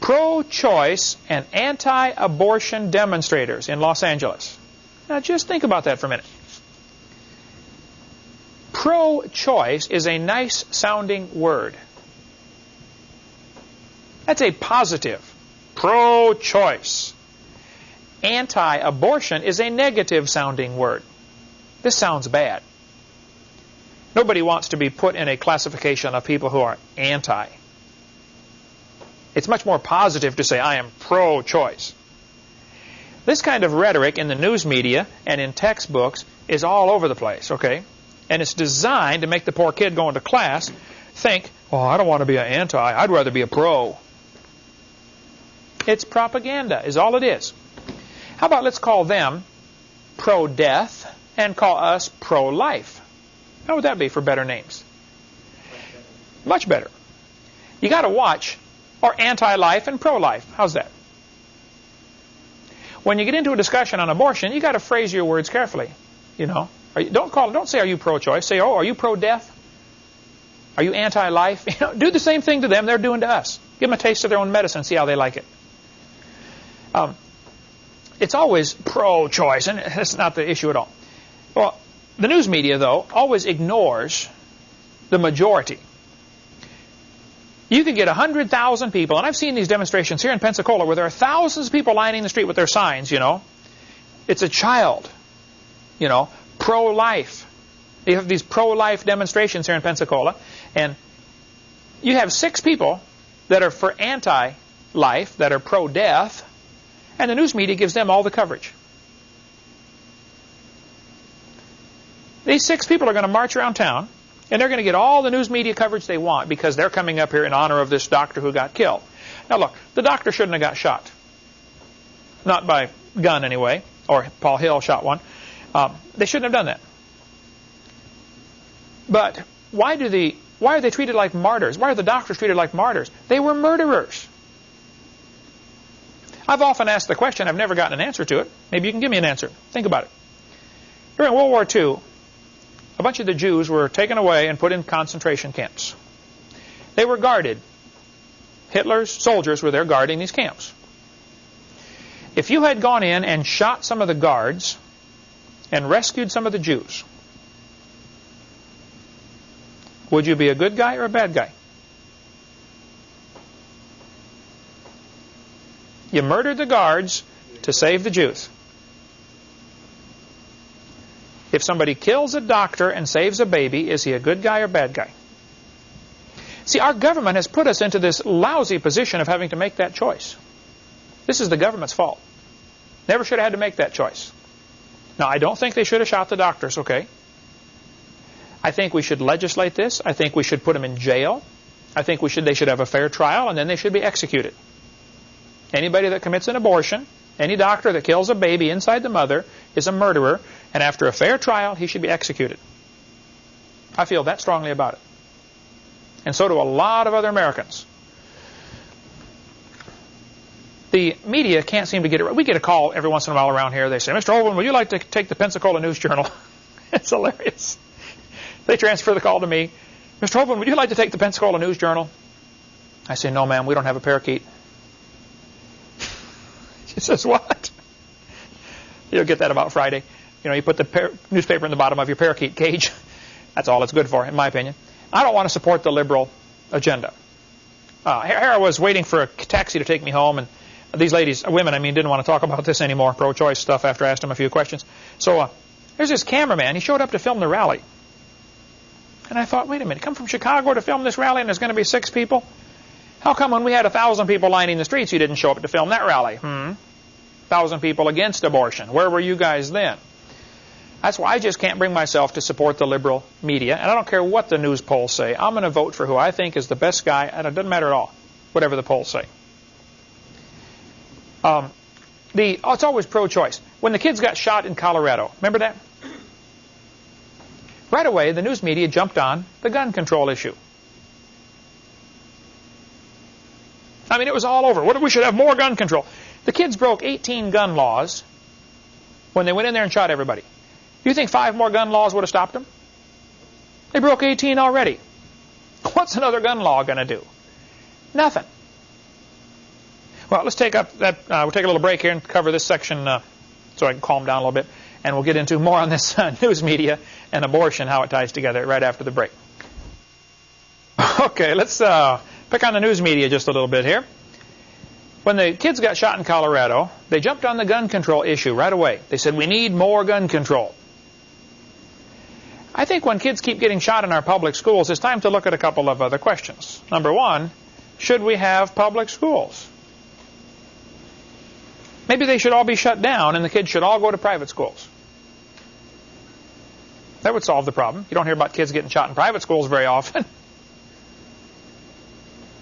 Pro-choice and anti-abortion demonstrators in Los Angeles. Now just think about that for a minute. Pro-choice is a nice sounding word. That's a positive. Pro-choice. Anti-abortion is a negative sounding word. This sounds bad. Nobody wants to be put in a classification of people who are anti. It's much more positive to say, I am pro-choice. This kind of rhetoric in the news media and in textbooks is all over the place, okay? And it's designed to make the poor kid going to class think, oh, I don't want to be an anti. I'd rather be a pro. It's propaganda is all it is. How about let's call them pro-death and call us pro-life? How would that be for better names? Much better. You got to watch, or anti-life and pro-life. How's that? When you get into a discussion on abortion, you got to phrase your words carefully. You know, you, don't call. Don't say, "Are you pro-choice?" Say, "Oh, are you pro-death?" Are you anti-life? You know, do the same thing to them they're doing to us. Give them a taste of their own medicine. See how they like it. Um, it's always pro-choice, and that's not the issue at all. Well, the news media, though, always ignores the majority. You could get 100,000 people, and I've seen these demonstrations here in Pensacola where there are thousands of people lining the street with their signs, you know. It's a child, you know, pro-life. You have these pro-life demonstrations here in Pensacola, and you have six people that are for anti-life, that are pro-death, and the news media gives them all the coverage. These six people are going to march around town and they're going to get all the news media coverage they want because they're coming up here in honor of this doctor who got killed. Now look, the doctor shouldn't have got shot. Not by gun anyway, or Paul Hill shot one. Um, they shouldn't have done that. But why do the why are they treated like martyrs? Why are the doctors treated like martyrs? They were murderers. I've often asked the question, I've never gotten an answer to it. Maybe you can give me an answer. Think about it. During World War II, a bunch of the Jews were taken away and put in concentration camps. They were guarded. Hitler's soldiers were there guarding these camps. If you had gone in and shot some of the guards and rescued some of the Jews, would you be a good guy or a bad guy? You murdered the guards to save the Jews. If somebody kills a doctor and saves a baby, is he a good guy or bad guy? See, our government has put us into this lousy position of having to make that choice. This is the government's fault. Never should have had to make that choice. Now, I don't think they should have shot the doctors, okay? I think we should legislate this. I think we should put them in jail. I think we should they should have a fair trial, and then they should be executed. Anybody that commits an abortion, any doctor that kills a baby inside the mother is a murderer, and after a fair trial, he should be executed. I feel that strongly about it. And so do a lot of other Americans. The media can't seem to get it right. We get a call every once in a while around here. They say, Mr. Hovind, would you like to take the Pensacola News Journal? it's hilarious. They transfer the call to me. Mr. Hovind, would you like to take the Pensacola News Journal? I say, no, ma'am, we don't have a parakeet. She says, what? You'll get that about Friday. You know, you put the newspaper in the bottom of your parakeet cage. That's all it's good for, in my opinion. I don't want to support the liberal agenda. Uh, here I was waiting for a taxi to take me home, and these ladies, women, I mean, didn't want to talk about this anymore, pro-choice stuff, after I asked them a few questions. So uh, there's this cameraman. He showed up to film the rally. And I thought, wait a minute, come from Chicago to film this rally, and there's going to be six people? How come when we had a thousand people lining the streets, you didn't show up to film that rally? Hmm? Thousand people against abortion. Where were you guys then? That's why I just can't bring myself to support the liberal media, and I don't care what the news polls say. I'm going to vote for who I think is the best guy, and it doesn't matter at all, whatever the polls say. Um, the oh, it's always pro-choice. When the kids got shot in Colorado, remember that? Right away, the news media jumped on the gun control issue. I mean, it was all over. What, we should have more gun control. The kids broke 18 gun laws when they went in there and shot everybody. You think five more gun laws would have stopped them? They broke 18 already. What's another gun law going to do? Nothing. Well, let's take up that. Uh, we'll take a little break here and cover this section uh, so I can calm down a little bit, and we'll get into more on this uh, news media and abortion, how it ties together, right after the break. Okay, let's uh, pick on the news media just a little bit here. When the kids got shot in Colorado, they jumped on the gun control issue right away. They said, we need more gun control. I think when kids keep getting shot in our public schools, it's time to look at a couple of other questions. Number one, should we have public schools? Maybe they should all be shut down and the kids should all go to private schools. That would solve the problem. You don't hear about kids getting shot in private schools very often.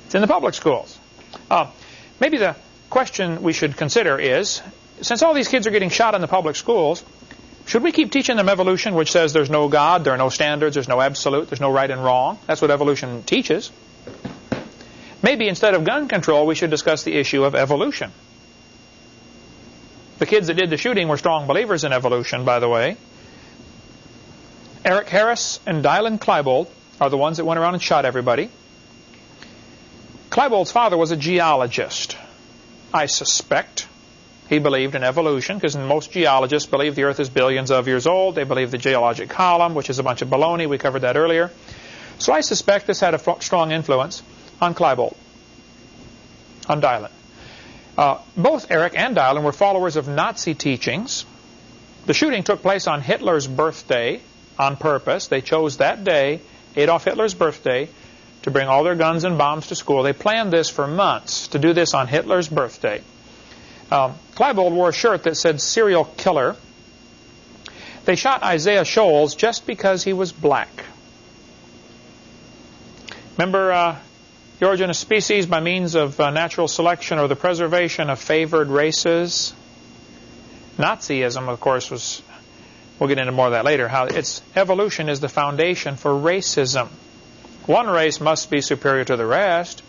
It's in the public schools. Uh, maybe the question we should consider is, since all these kids are getting shot in the public schools, should we keep teaching them evolution, which says there's no God, there are no standards, there's no absolute, there's no right and wrong? That's what evolution teaches. Maybe instead of gun control, we should discuss the issue of evolution. The kids that did the shooting were strong believers in evolution, by the way. Eric Harris and Dylan Klebold are the ones that went around and shot everybody. Klebold's father was a geologist. I suspect he believed in evolution because most geologists believe the Earth is billions of years old. They believe the geologic column, which is a bunch of baloney. We covered that earlier. So I suspect this had a strong influence on Klebold, on Dylan. Uh, both Eric and Dylan were followers of Nazi teachings. The shooting took place on Hitler's birthday on purpose. They chose that day, Adolf Hitler's birthday, to bring all their guns and bombs to school. They planned this for months to do this on Hitler's birthday. Um, Klebold wore a shirt that said serial killer. They shot Isaiah Shoels just because he was black. Remember uh, the origin of species by means of uh, natural selection or the preservation of favored races? Nazism, of course, was, we'll get into more of that later, how its evolution is the foundation for racism. One race must be superior to the rest.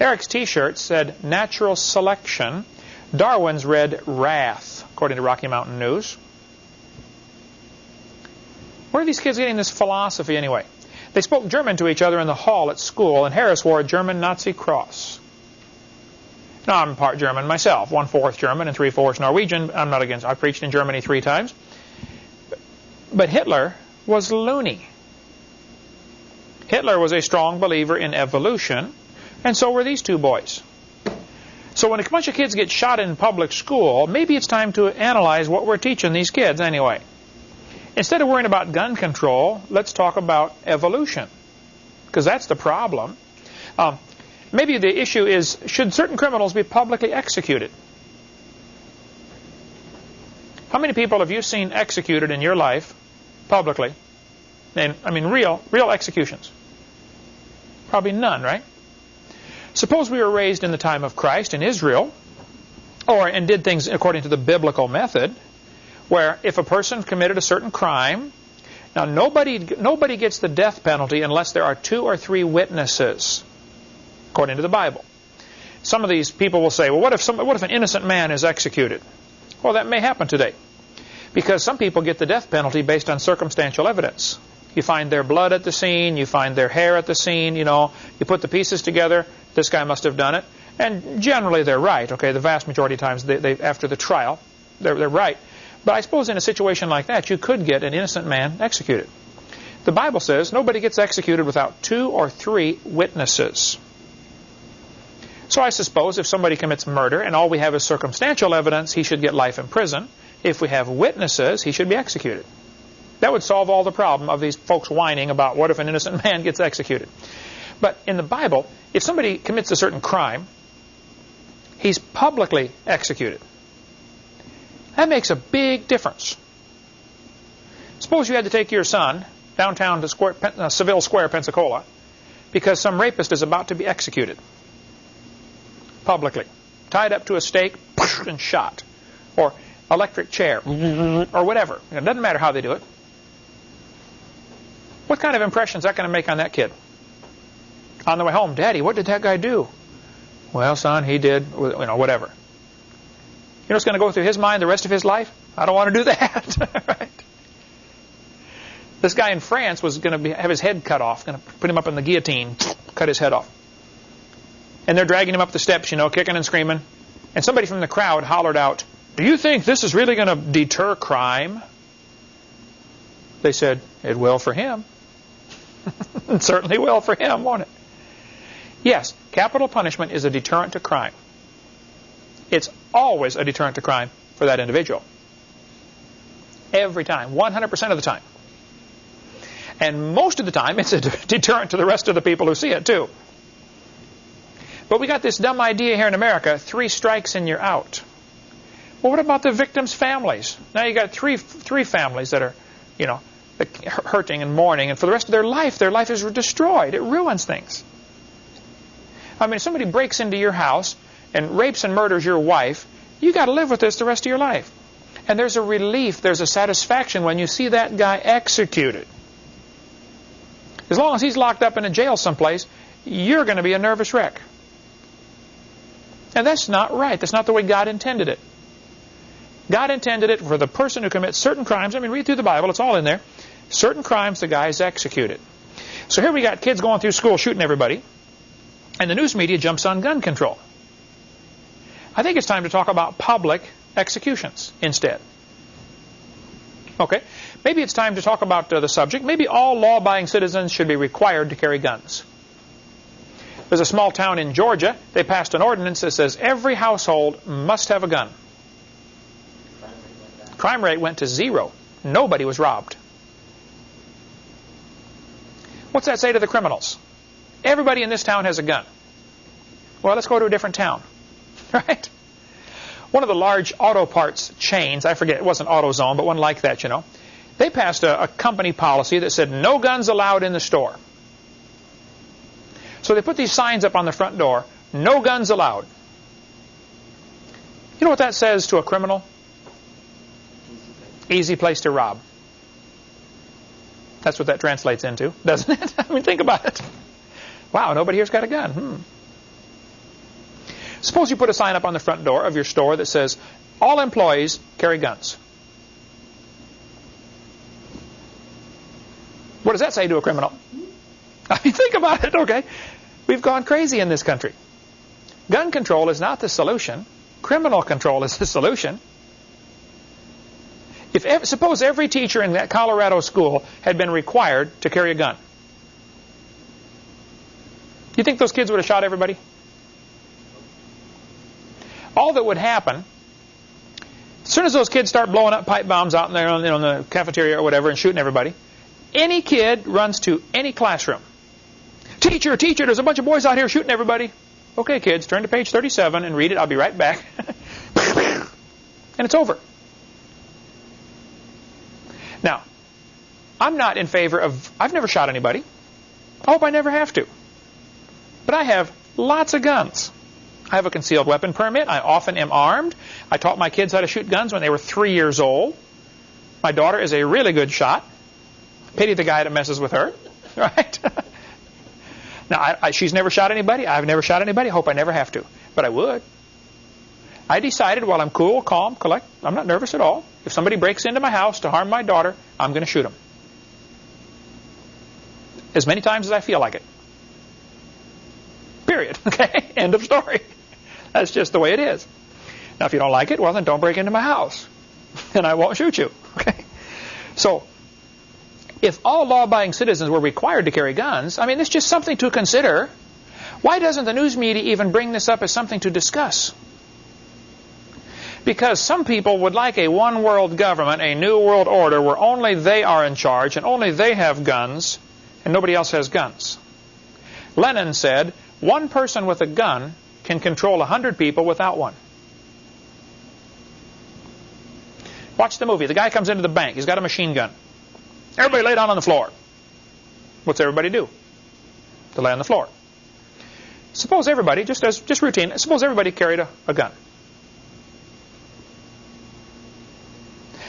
Eric's T-shirt said natural selection. Darwin's read wrath, according to Rocky Mountain News. Where are these kids getting this philosophy anyway? They spoke German to each other in the hall at school, and Harris wore a German Nazi cross. Now, I'm part German myself, one-fourth German and three-fourths Norwegian. I'm not against, I preached in Germany three times. But Hitler was loony. Hitler was a strong believer in evolution, and so were these two boys. So when a bunch of kids get shot in public school, maybe it's time to analyze what we're teaching these kids anyway. Instead of worrying about gun control, let's talk about evolution, because that's the problem. Um, maybe the issue is, should certain criminals be publicly executed? How many people have you seen executed in your life publicly and, I mean, real, real executions. Probably none, right? Suppose we were raised in the time of Christ in Israel, or and did things according to the biblical method, where if a person committed a certain crime, now nobody nobody gets the death penalty unless there are two or three witnesses, according to the Bible. Some of these people will say, well, what if some, what if an innocent man is executed? Well, that may happen today, because some people get the death penalty based on circumstantial evidence. You find their blood at the scene, you find their hair at the scene, you know, you put the pieces together, this guy must have done it. And generally they're right, okay, the vast majority of times they, they, after the trial, they're, they're right. But I suppose in a situation like that, you could get an innocent man executed. The Bible says nobody gets executed without two or three witnesses. So I suppose if somebody commits murder and all we have is circumstantial evidence, he should get life in prison. If we have witnesses, he should be executed. That would solve all the problem of these folks whining about what if an innocent man gets executed. But in the Bible, if somebody commits a certain crime, he's publicly executed. That makes a big difference. Suppose you had to take your son downtown to Square, uh, Seville Square, Pensacola, because some rapist is about to be executed publicly, tied up to a stake and shot, or electric chair, or whatever. It doesn't matter how they do it. What kind of impression is that going to make on that kid? On the way home, Daddy, what did that guy do? Well, son, he did, you know, whatever. You know what's going to go through his mind the rest of his life? I don't want to do that. right? This guy in France was going to be, have his head cut off, going to put him up in the guillotine, cut his head off. And they're dragging him up the steps, you know, kicking and screaming. And somebody from the crowd hollered out, Do you think this is really going to deter crime? They said, It will for him. it certainly will for him, won't it? Yes, capital punishment is a deterrent to crime. It's always a deterrent to crime for that individual. Every time, 100% of the time. And most of the time, it's a deterrent to the rest of the people who see it, too. But we got this dumb idea here in America, three strikes and you're out. Well, what about the victims' families? Now you got three three families that are, you know, hurting and mourning, and for the rest of their life, their life is destroyed. It ruins things. I mean, if somebody breaks into your house and rapes and murders your wife, you got to live with this the rest of your life. And there's a relief, there's a satisfaction when you see that guy executed. As long as he's locked up in a jail someplace, you're going to be a nervous wreck. And that's not right. That's not the way God intended it. God intended it for the person who commits certain crimes. I mean, read through the Bible. It's all in there. Certain crimes, the guy is executed. So here we got kids going through school shooting everybody. And the news media jumps on gun control. I think it's time to talk about public executions instead. Okay, maybe it's time to talk about uh, the subject. Maybe all law-abiding citizens should be required to carry guns. There's a small town in Georgia. They passed an ordinance that says every household must have a gun. Crime rate went to zero. Nobody was robbed. What's that say to the criminals? Everybody in this town has a gun. Well, let's go to a different town. Right? One of the large auto parts chains, I forget, it wasn't AutoZone, but one like that, you know. They passed a, a company policy that said no guns allowed in the store. So they put these signs up on the front door, no guns allowed. You know what that says to a criminal? Easy place to rob. That's what that translates into, doesn't it? I mean, think about it. Wow, nobody here's got a gun. Hmm. Suppose you put a sign up on the front door of your store that says, all employees carry guns. What does that say to a criminal? I mean, think about it, okay? We've gone crazy in this country. Gun control is not the solution. Criminal control is the solution. If suppose every teacher in that Colorado school had been required to carry a gun. You think those kids would have shot everybody? All that would happen, as soon as those kids start blowing up pipe bombs out in there on, you know, the cafeteria or whatever and shooting everybody, any kid runs to any classroom. Teacher, teacher, there's a bunch of boys out here shooting everybody. Okay, kids, turn to page 37 and read it. I'll be right back. and it's over. Now, I'm not in favor of, I've never shot anybody. I hope I never have to. But I have lots of guns. I have a concealed weapon permit. I often am armed. I taught my kids how to shoot guns when they were three years old. My daughter is a really good shot. Pity the guy that messes with her, right? now, I, I, she's never shot anybody. I've never shot anybody. I hope I never have to, but I would. I decided while I'm cool, calm, collect, I'm not nervous at all. If somebody breaks into my house to harm my daughter, I'm going to shoot them. As many times as I feel like it. Period. Okay? End of story. That's just the way it is. Now, if you don't like it, well, then don't break into my house. And I won't shoot you. Okay? So, if all law-abiding citizens were required to carry guns, I mean, it's just something to consider. Why doesn't the news media even bring this up as something to discuss? Because some people would like a one-world government, a new world order, where only they are in charge and only they have guns and nobody else has guns. Lenin said, one person with a gun can control a hundred people without one. Watch the movie. The guy comes into the bank. He's got a machine gun. Everybody lay down on the floor. What's everybody do? They lay on the floor. Suppose everybody, just as just routine, suppose everybody carried a, a gun.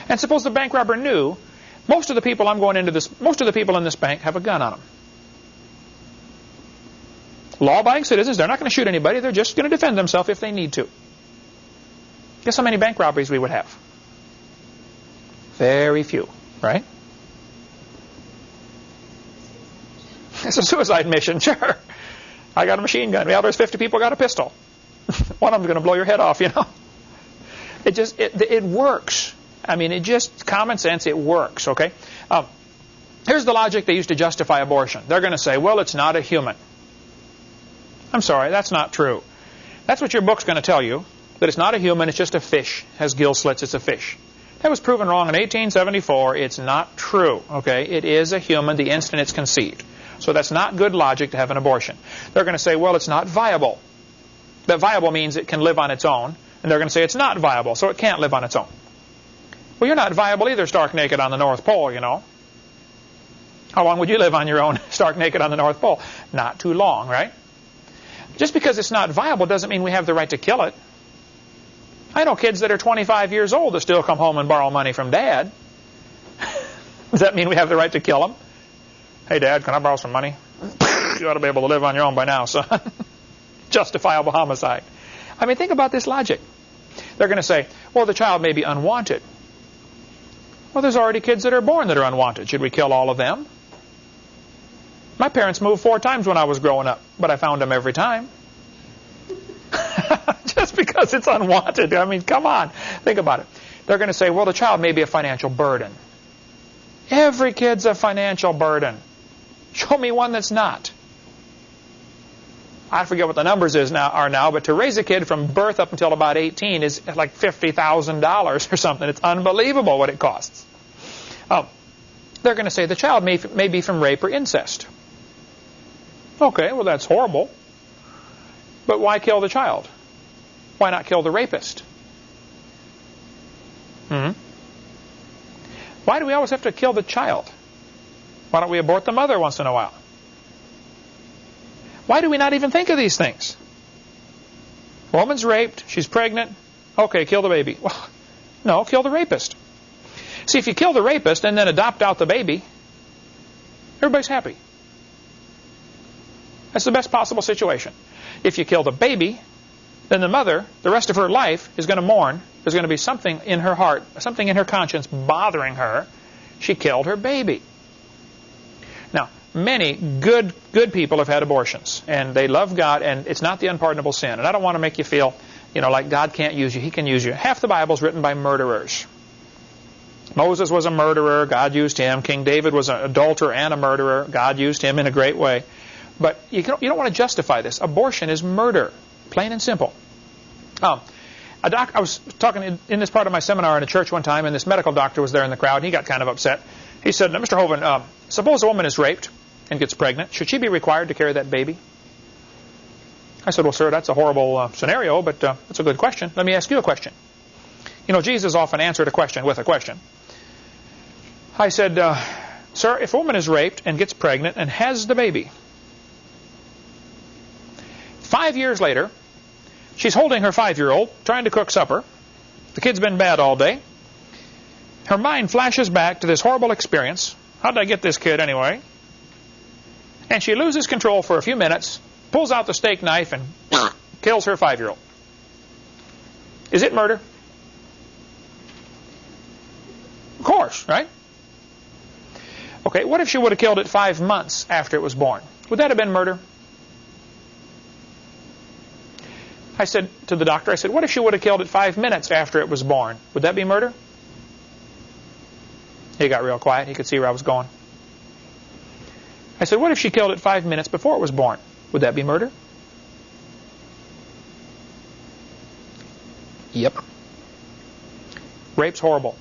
And suppose the bank robber knew most of the people I'm going into this, most of the people in this bank have a gun on them. Law-abiding citizens, they're not going to shoot anybody. They're just going to defend themselves if they need to. Guess how many bank robberies we would have? Very few, right? It's a suicide mission, sure. I got a machine gun. Well, there's 50 people got a pistol. One of them's going to blow your head off, you know. It just, it, it works. I mean, it just, common sense, it works, okay? Um, here's the logic they used to justify abortion. They're going to say, well, it's not a human. I'm sorry, that's not true. That's what your book's going to tell you, that it's not a human, it's just a fish. It has gill slits, it's a fish. That was proven wrong in 1874. It's not true, okay? It is a human the instant it's conceived. So that's not good logic to have an abortion. They're going to say, well, it's not viable. That viable means it can live on its own. And they're going to say it's not viable, so it can't live on its own. Well, you're not viable either, stark naked on the North Pole, you know. How long would you live on your own, stark naked on the North Pole? Not too long, right? Just because it's not viable doesn't mean we have the right to kill it. I know kids that are 25 years old that still come home and borrow money from dad. Does that mean we have the right to kill them? Hey, Dad, can I borrow some money? you ought to be able to live on your own by now, son. Justifiable homicide. I mean, think about this logic. They're going to say, well, the child may be unwanted. Well, there's already kids that are born that are unwanted. Should we kill all of them? My parents moved four times when I was growing up, but I found them every time. Just because it's unwanted. I mean, come on. Think about it. They're going to say, well, the child may be a financial burden. Every kid's a financial burden. Show me one that's not. I forget what the numbers is now are now, but to raise a kid from birth up until about 18 is like $50,000 or something. It's unbelievable what it costs. Oh, they're going to say the child may, may be from rape or incest. Okay, well that's horrible. But why kill the child? Why not kill the rapist? Hmm? Why do we always have to kill the child? Why don't we abort the mother once in a while? Why do we not even think of these things? Woman's raped, she's pregnant, okay, kill the baby. Well, no, kill the rapist. See, if you kill the rapist and then adopt out the baby, everybody's happy. That's the best possible situation. If you kill the baby, then the mother, the rest of her life, is going to mourn. There's going to be something in her heart, something in her conscience bothering her. She killed her baby. Now, many good good people have had abortions, and they love God, and it's not the unpardonable sin. And I don't want to make you feel, you know, like God can't use you. He can use you. Half the Bible is written by murderers. Moses was a murderer. God used him. King David was an adulterer and a murderer. God used him in a great way. But you, can, you don't want to justify this. Abortion is murder, plain and simple. Um, a doc, I was talking in, in, this part of my seminar in a church one time, and this medical doctor was there in the crowd, and he got kind of upset. He said, Mr. Hovind, uh, suppose a woman is raped and gets pregnant. Should she be required to carry that baby? I said, well, sir, that's a horrible uh, scenario, but uh, that's a good question. Let me ask you a question. You know, Jesus often answered a question with a question. I said, uh, sir, if a woman is raped and gets pregnant and has the baby, five years later, She's holding her five-year-old, trying to cook supper. The kid's been bad all day. Her mind flashes back to this horrible experience. How did I get this kid anyway? And she loses control for a few minutes, pulls out the steak knife, and kills her five-year-old. Is it murder? Of course, right? Okay, what if she would have killed it five months after it was born? Would that have been murder? I said to the doctor, I said, what if she would have killed it five minutes after it was born? Would that be murder? He got real quiet. He could see where I was going. I said, what if she killed it five minutes before it was born? Would that be murder? Yep. Rape's horrible.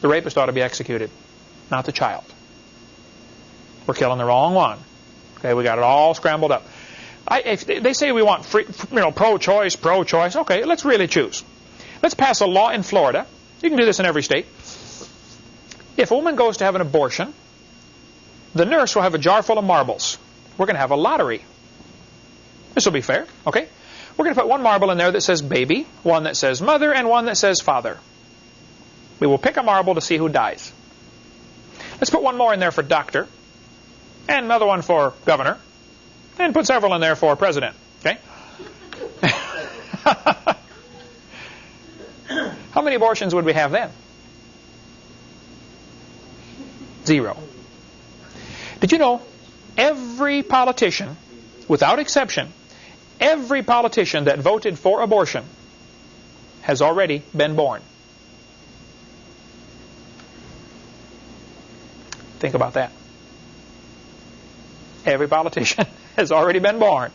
The rapist ought to be executed, not the child. We're killing the wrong one. Okay, we got it all scrambled up. I, if they say we want free, you know, pro-choice, pro-choice. Okay, let's really choose. Let's pass a law in Florida. You can do this in every state. If a woman goes to have an abortion, the nurse will have a jar full of marbles. We're going to have a lottery. This will be fair, okay? We're going to put one marble in there that says baby, one that says mother, and one that says father. We will pick a marble to see who dies. Let's put one more in there for doctor, and another one for governor, and put several in there for president. Okay? How many abortions would we have then? Zero. Did you know every politician, without exception, every politician that voted for abortion has already been born? Think about that. Every politician has already been born.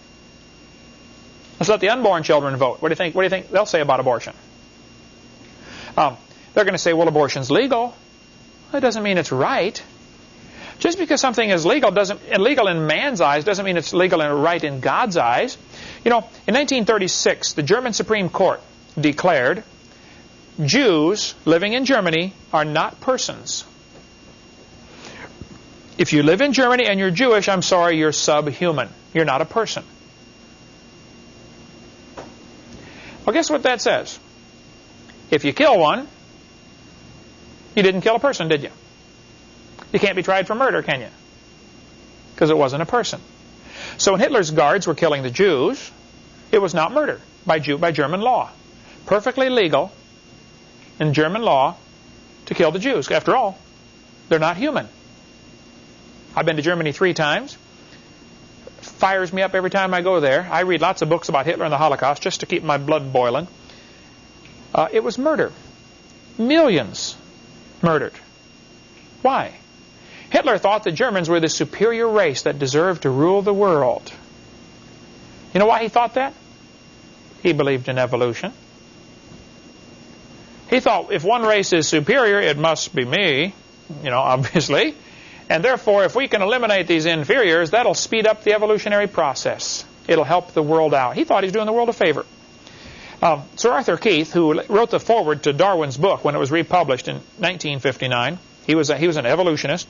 Let's let the unborn children vote. What do you think? What do you think they'll say about abortion? Um, they're going to say, "Well, abortion's legal." That doesn't mean it's right. Just because something is legal doesn't illegal in man's eyes doesn't mean it's legal and right in God's eyes. You know, in 1936, the German Supreme Court declared Jews living in Germany are not persons. If you live in Germany and you're Jewish, I'm sorry, you're subhuman. You're not a person. Well, guess what that says? If you kill one, you didn't kill a person, did you? You can't be tried for murder, can you? Because it wasn't a person. So when Hitler's guards were killing the Jews, it was not murder by, Jew, by German law. Perfectly legal in German law to kill the Jews. After all, they're not human. I've been to Germany three times. Fires me up every time I go there. I read lots of books about Hitler and the Holocaust just to keep my blood boiling. Uh, it was murder. Millions murdered. Why? Hitler thought the Germans were the superior race that deserved to rule the world. You know why he thought that? He believed in evolution. He thought if one race is superior, it must be me, you know, obviously. And therefore, if we can eliminate these inferiors, that'll speed up the evolutionary process. It'll help the world out. He thought he was doing the world a favor. Um, Sir Arthur Keith, who wrote the foreword to Darwin's book when it was republished in 1959, he was, a, he was an evolutionist.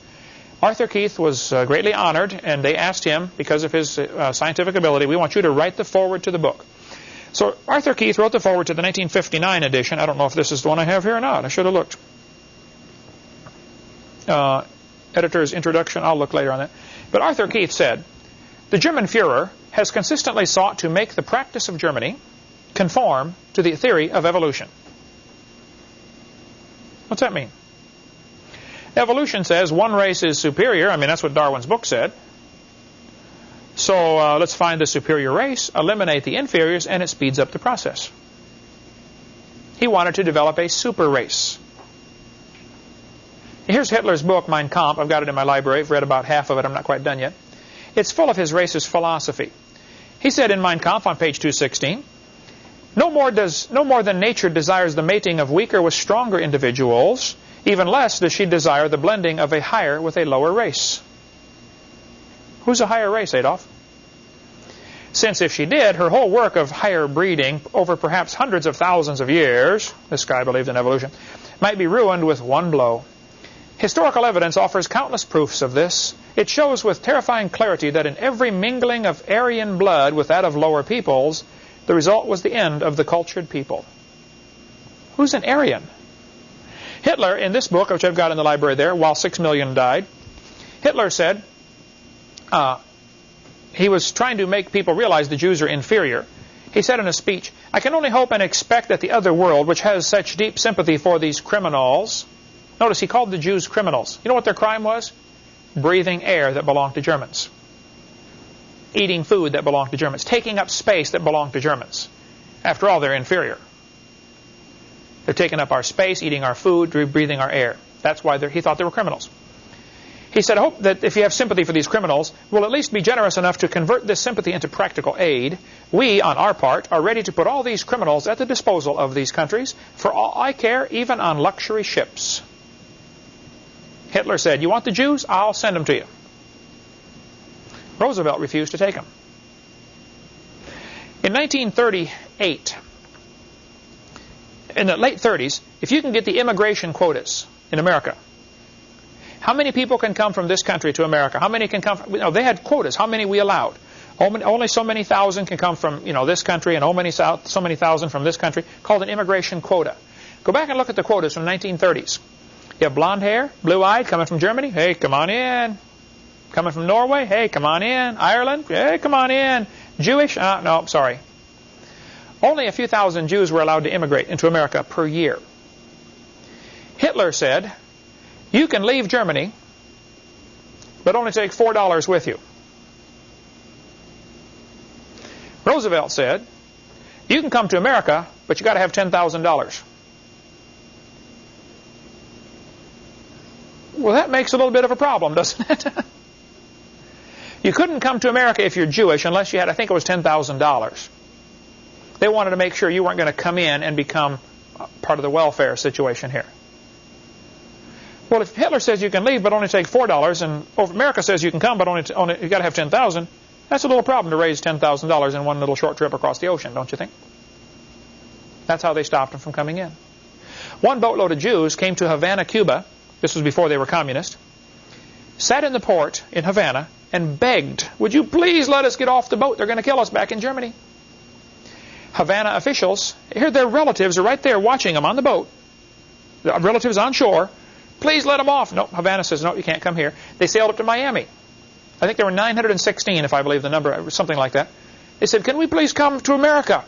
Arthur Keith was uh, greatly honored, and they asked him, because of his uh, scientific ability, we want you to write the foreword to the book. So Arthur Keith wrote the foreword to the 1959 edition. I don't know if this is the one I have here or not. I should have looked. Editor's introduction, I'll look later on that. But Arthur Keith said, the German Fuhrer has consistently sought to make the practice of Germany conform to the theory of evolution. What's that mean? Evolution says one race is superior. I mean, that's what Darwin's book said. So uh, let's find the superior race, eliminate the inferiors, and it speeds up the process. He wanted to develop a super race. Here's Hitler's book, Mein Kampf. I've got it in my library. I've read about half of it. I'm not quite done yet. It's full of his racist philosophy. He said in Mein Kampf on page 216, no more, does, no more than nature desires the mating of weaker with stronger individuals, even less does she desire the blending of a higher with a lower race. Who's a higher race, Adolf? Since if she did, her whole work of higher breeding over perhaps hundreds of thousands of years, this guy believed in evolution, might be ruined with one blow. Historical evidence offers countless proofs of this. It shows with terrifying clarity that in every mingling of Aryan blood with that of lower peoples, The result was the end of the cultured people. Who's an Aryan? Hitler, in this book, which I've got in the library there, while six million died, Hitler said uh, he was trying to make people realize the Jews are inferior. He said in a speech, I can only hope and expect that the other world, which has such deep sympathy for these criminals, notice he called the Jews criminals. You know what their crime was? Breathing air that belonged to Germans. Eating food that belonged to Germans. Taking up space that belonged to Germans. After all, they're inferior. They're taking up our space, eating our food, breathing our air. That's why he thought they were criminals. He said, I hope that if you have sympathy for these criminals, will at least be generous enough to convert this sympathy into practical aid. We, on our part, are ready to put all these criminals at the disposal of these countries, for all I care, even on luxury ships. Hitler said, you want the Jews? I'll send them to you. Roosevelt refused to take them. In 1938, in the late 30s, if you can get the immigration quotas in America, how many people can come from this country to America? How many can come from, they had quotas, how many we allowed. Only so many thousand can come from, you know, this country and many, so many thousand from this country, called an immigration quota. Go back and look at the quotas from the 1930s. You have blonde hair, blue-eyed, coming from Germany, hey, come on in. Coming from Norway, hey, come on in. Ireland, hey, come on in. Jewish, uh, no, sorry. Only a few thousand Jews were allowed to immigrate into America per year. Hitler said, you can leave Germany, but only take $4 with you. Roosevelt said, you can come to America, but you got to have $10,000. Well, that makes a little bit of a problem, doesn't it? you couldn't come to America if you're Jewish unless you had, I think it was $10,000. They wanted to make sure you weren't going to come in and become part of the welfare situation here. Well, if Hitler says you can leave but only take four dollars, and America says you can come but only, only you got to have ten thousand, that's a little problem to raise ten thousand dollars in one little short trip across the ocean, don't you think? That's how they stopped them from coming in. One boatload of Jews came to Havana, Cuba. This was before they were communist. Sat in the port in Havana and begged, "Would you please let us get off the boat? They're going to kill us back in Germany." Havana officials, here their relatives are right there watching them on the boat. The relatives on shore Please let them off. No, Havana says, no, you can't come here. They sailed up to Miami. I think there were 916, if I believe the number, something like that. They said, can we please come to America?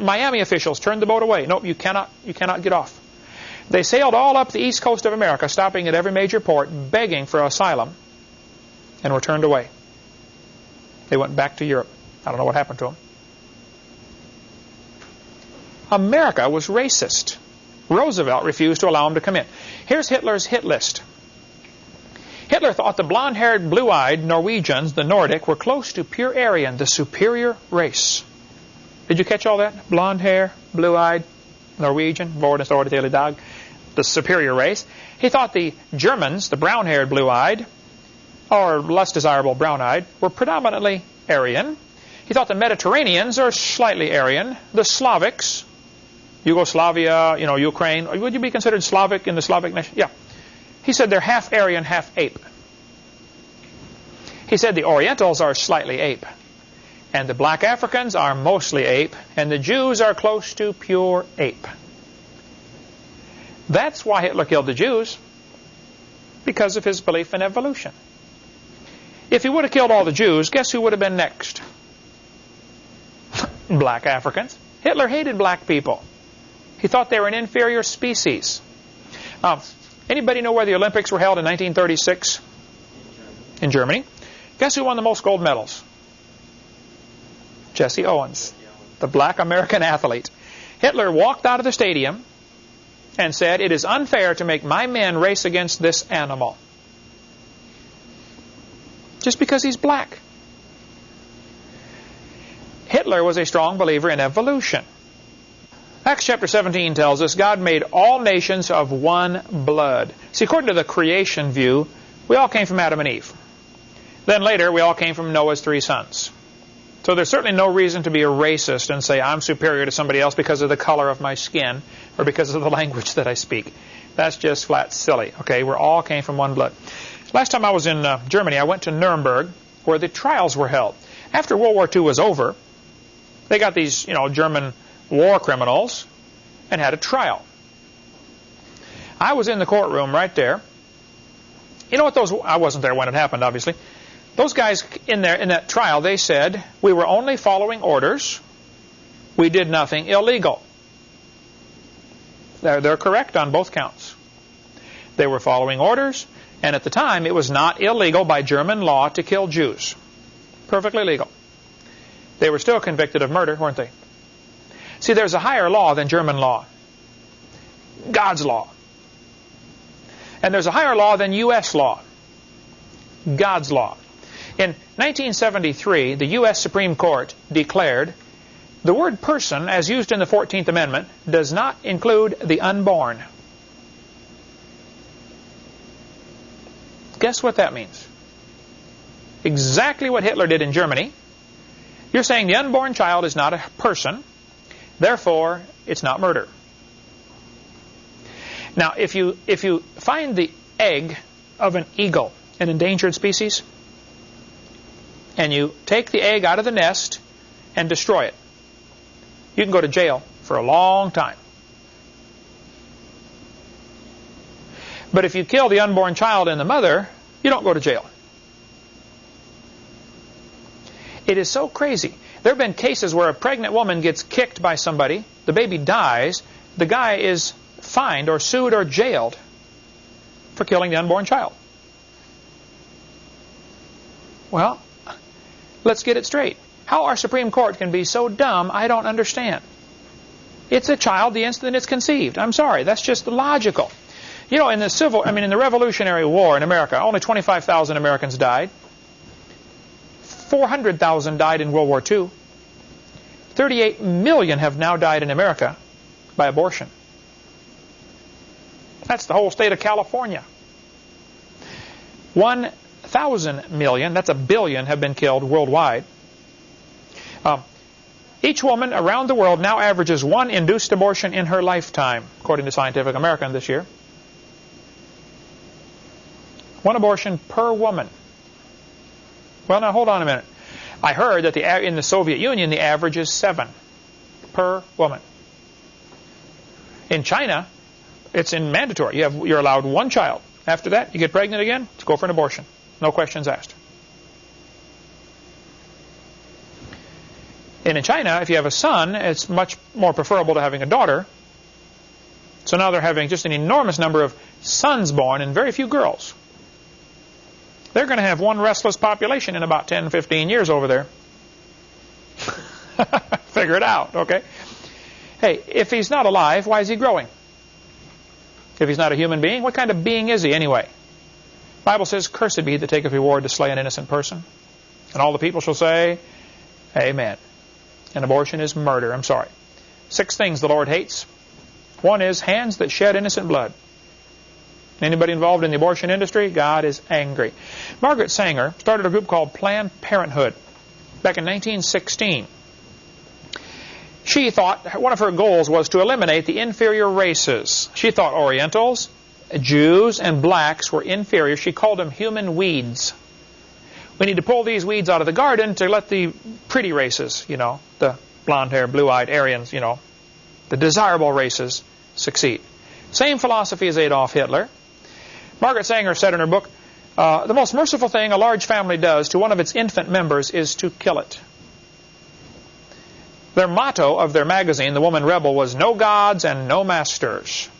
Miami officials turned the boat away. Nope, you cannot, you cannot get off. They sailed all up the east coast of America, stopping at every major port, begging for asylum, and were turned away. They went back to Europe. I don't know what happened to them. America was racist. Roosevelt refused to allow him to come in. Here's Hitler's hit list. Hitler thought the blonde-haired, blue-eyed Norwegians, the Nordic, were close to pure Aryan, the superior race. Did you catch all that? Blonde hair, blue-eyed, Norwegian, born and Vordes Ordetele Dag, the superior race. He thought the Germans, the brown-haired, blue-eyed, or less desirable brown-eyed, were predominantly Aryan. He thought the Mediterraneans are slightly Aryan. The Slavics, Yugoslavia, you know, Ukraine. Would you be considered Slavic in the Slavic nation? Yeah. He said they're half Aryan, half ape. He said the Orientals are slightly ape. And the black Africans are mostly ape. And the Jews are close to pure ape. That's why Hitler killed the Jews. Because of his belief in evolution. If he would have killed all the Jews, guess who would have been next? black Africans. Hitler hated black people. He thought they were an inferior species. Anybody know where the Olympics were held in 1936? In Germany. Guess who won the most gold medals? Jesse Owens, the black American athlete. Hitler walked out of the stadium and said, it is unfair to make my men race against this animal. Just because he's black. Hitler was a strong believer in evolution. Acts chapter 17 tells us God made all nations of one blood. See, according to the creation view, we all came from Adam and Eve. Then later, we all came from Noah's three sons. So there's certainly no reason to be a racist and say I'm superior to somebody else because of the color of my skin or because of the language that I speak. That's just flat silly. Okay, we're all came from one blood. Last time I was in uh, Germany, I went to Nuremberg where the trials were held. After World War II was over, They got these, you know, German war criminals and had a trial. I was in the courtroom right there. You know what those, I wasn't there when it happened, obviously. Those guys in there, in that trial, they said, we were only following orders. We did nothing illegal. They're, they're correct on both counts. They were following orders, and at the time, it was not illegal by German law to kill Jews. Perfectly legal. They were still convicted of murder, weren't they? See, there's a higher law than German law. God's law. And there's a higher law than U.S. law. God's law. In 1973, the U.S. Supreme Court declared the word person, as used in the 14th Amendment, does not include the unborn. Guess what that means? Exactly what Hitler did in Germany. You're saying the unborn child is not a person, therefore it's not murder. Now, if you, if you find the egg of an eagle, an endangered species, and you take the egg out of the nest and destroy it, you can go to jail for a long time. But if you kill the unborn child and the mother, you don't go to jail. It is so crazy. There have been cases where a pregnant woman gets kicked by somebody, the baby dies, the guy is fined or sued or jailed for killing the unborn child. Well, let's get it straight. How our Supreme Court can be so dumb, I don't understand. It's a child the instant it's conceived. I'm sorry, that's just logical. You know, in the civil, I mean, in the Revolutionary War in America, only 25,000 Americans died. 400,000 died in World War II. 38 million have now died in America by abortion. That's the whole state of California. 1,000 million, that's a billion, have been killed worldwide. Um, each woman around the world now averages one induced abortion in her lifetime, according to Scientific American this year. One abortion per woman. Well, now hold on a minute. I heard that the, in the Soviet Union the average is seven per woman. In China, it's in mandatory. You have, you're allowed one child. After that, you get pregnant again, let's go for an abortion. No questions asked. And in China, if you have a son, it's much more preferable to having a daughter. So now they're having just an enormous number of sons born and very few girls. They're going to have one restless population in about 10, 15 years over there. Figure it out, okay? Hey, if he's not alive, why is he growing? If he's not a human being, what kind of being is he anyway? Bible says, Cursed be he that taketh reward to slay an innocent person. And all the people shall say, Amen. And abortion is murder. I'm sorry. Six things the Lord hates. One is hands that shed innocent blood. Anybody involved in the abortion industry? God is angry. Margaret Sanger started a group called Planned Parenthood back in 1916. She thought one of her goals was to eliminate the inferior races. She thought Orientals, Jews, and blacks were inferior. She called them human weeds. We need to pull these weeds out of the garden to let the pretty races, you know, the blonde-haired, blue-eyed Aryans, you know, the desirable races succeed. Same philosophy as Adolf Hitler. Margaret Sanger said in her book, uh, the most merciful thing a large family does to one of its infant members is to kill it. Their motto of their magazine, The Woman Rebel, was no gods and no masters.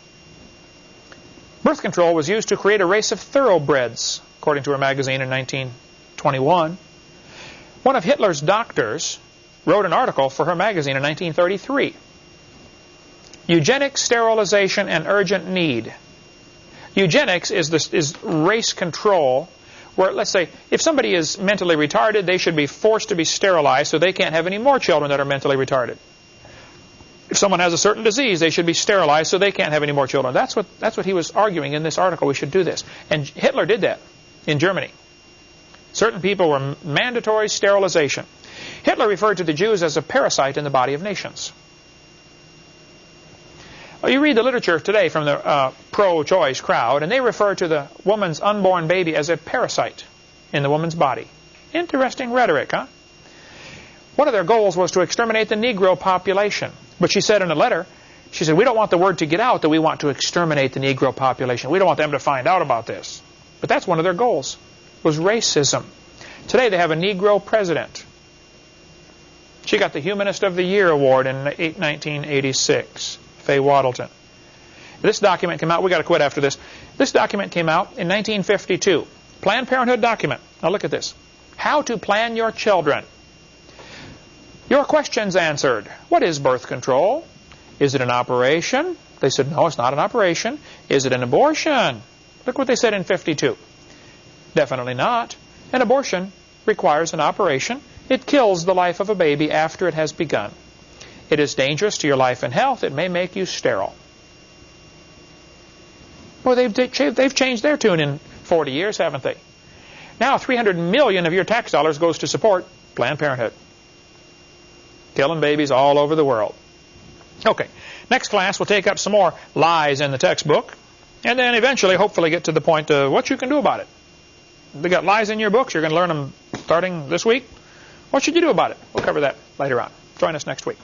Birth control was used to create a race of thoroughbreds, according to her magazine in 1921. One of Hitler's doctors wrote an article for her magazine in 1933. Eugenic sterilization and urgent need. Eugenics is, this, is race control where, let's say, if somebody is mentally retarded, they should be forced to be sterilized so they can't have any more children that are mentally retarded. If someone has a certain disease, they should be sterilized so they can't have any more children. That's what, that's what he was arguing in this article. We should do this. And Hitler did that in Germany. Certain people were mandatory sterilization. Hitler referred to the Jews as a parasite in the body of nations. Well, you read the literature today from the uh, pro-choice crowd, and they refer to the woman's unborn baby as a parasite in the woman's body. Interesting rhetoric, huh? One of their goals was to exterminate the Negro population. But she said in a letter, she said, we don't want the word to get out that we want to exterminate the Negro population. We don't want them to find out about this. But that's one of their goals, was racism. Today they have a Negro president. She got the Humanist of the Year award in 1986, Faye Wattleton. This document came out, we got to quit after this. This document came out in 1952. Planned Parenthood document. Now look at this. How to plan your children. Your questions answered. What is birth control? Is it an operation? They said, no, it's not an operation. Is it an abortion? Look what they said in 52. Definitely not. An abortion requires an operation. It kills the life of a baby after it has begun. It is dangerous to your life and health. It may make you sterile. Well, they've, they've changed their tune in 40 years, haven't they? Now 300 million of your tax dollars goes to support Planned Parenthood. Killing babies all over the world. Okay, next class we'll take up some more lies in the textbook, and then eventually, hopefully, get to the point of what you can do about it. They got lies in your books. You're going to learn them starting this week. What should you do about it? We'll cover that later on. Join us next week.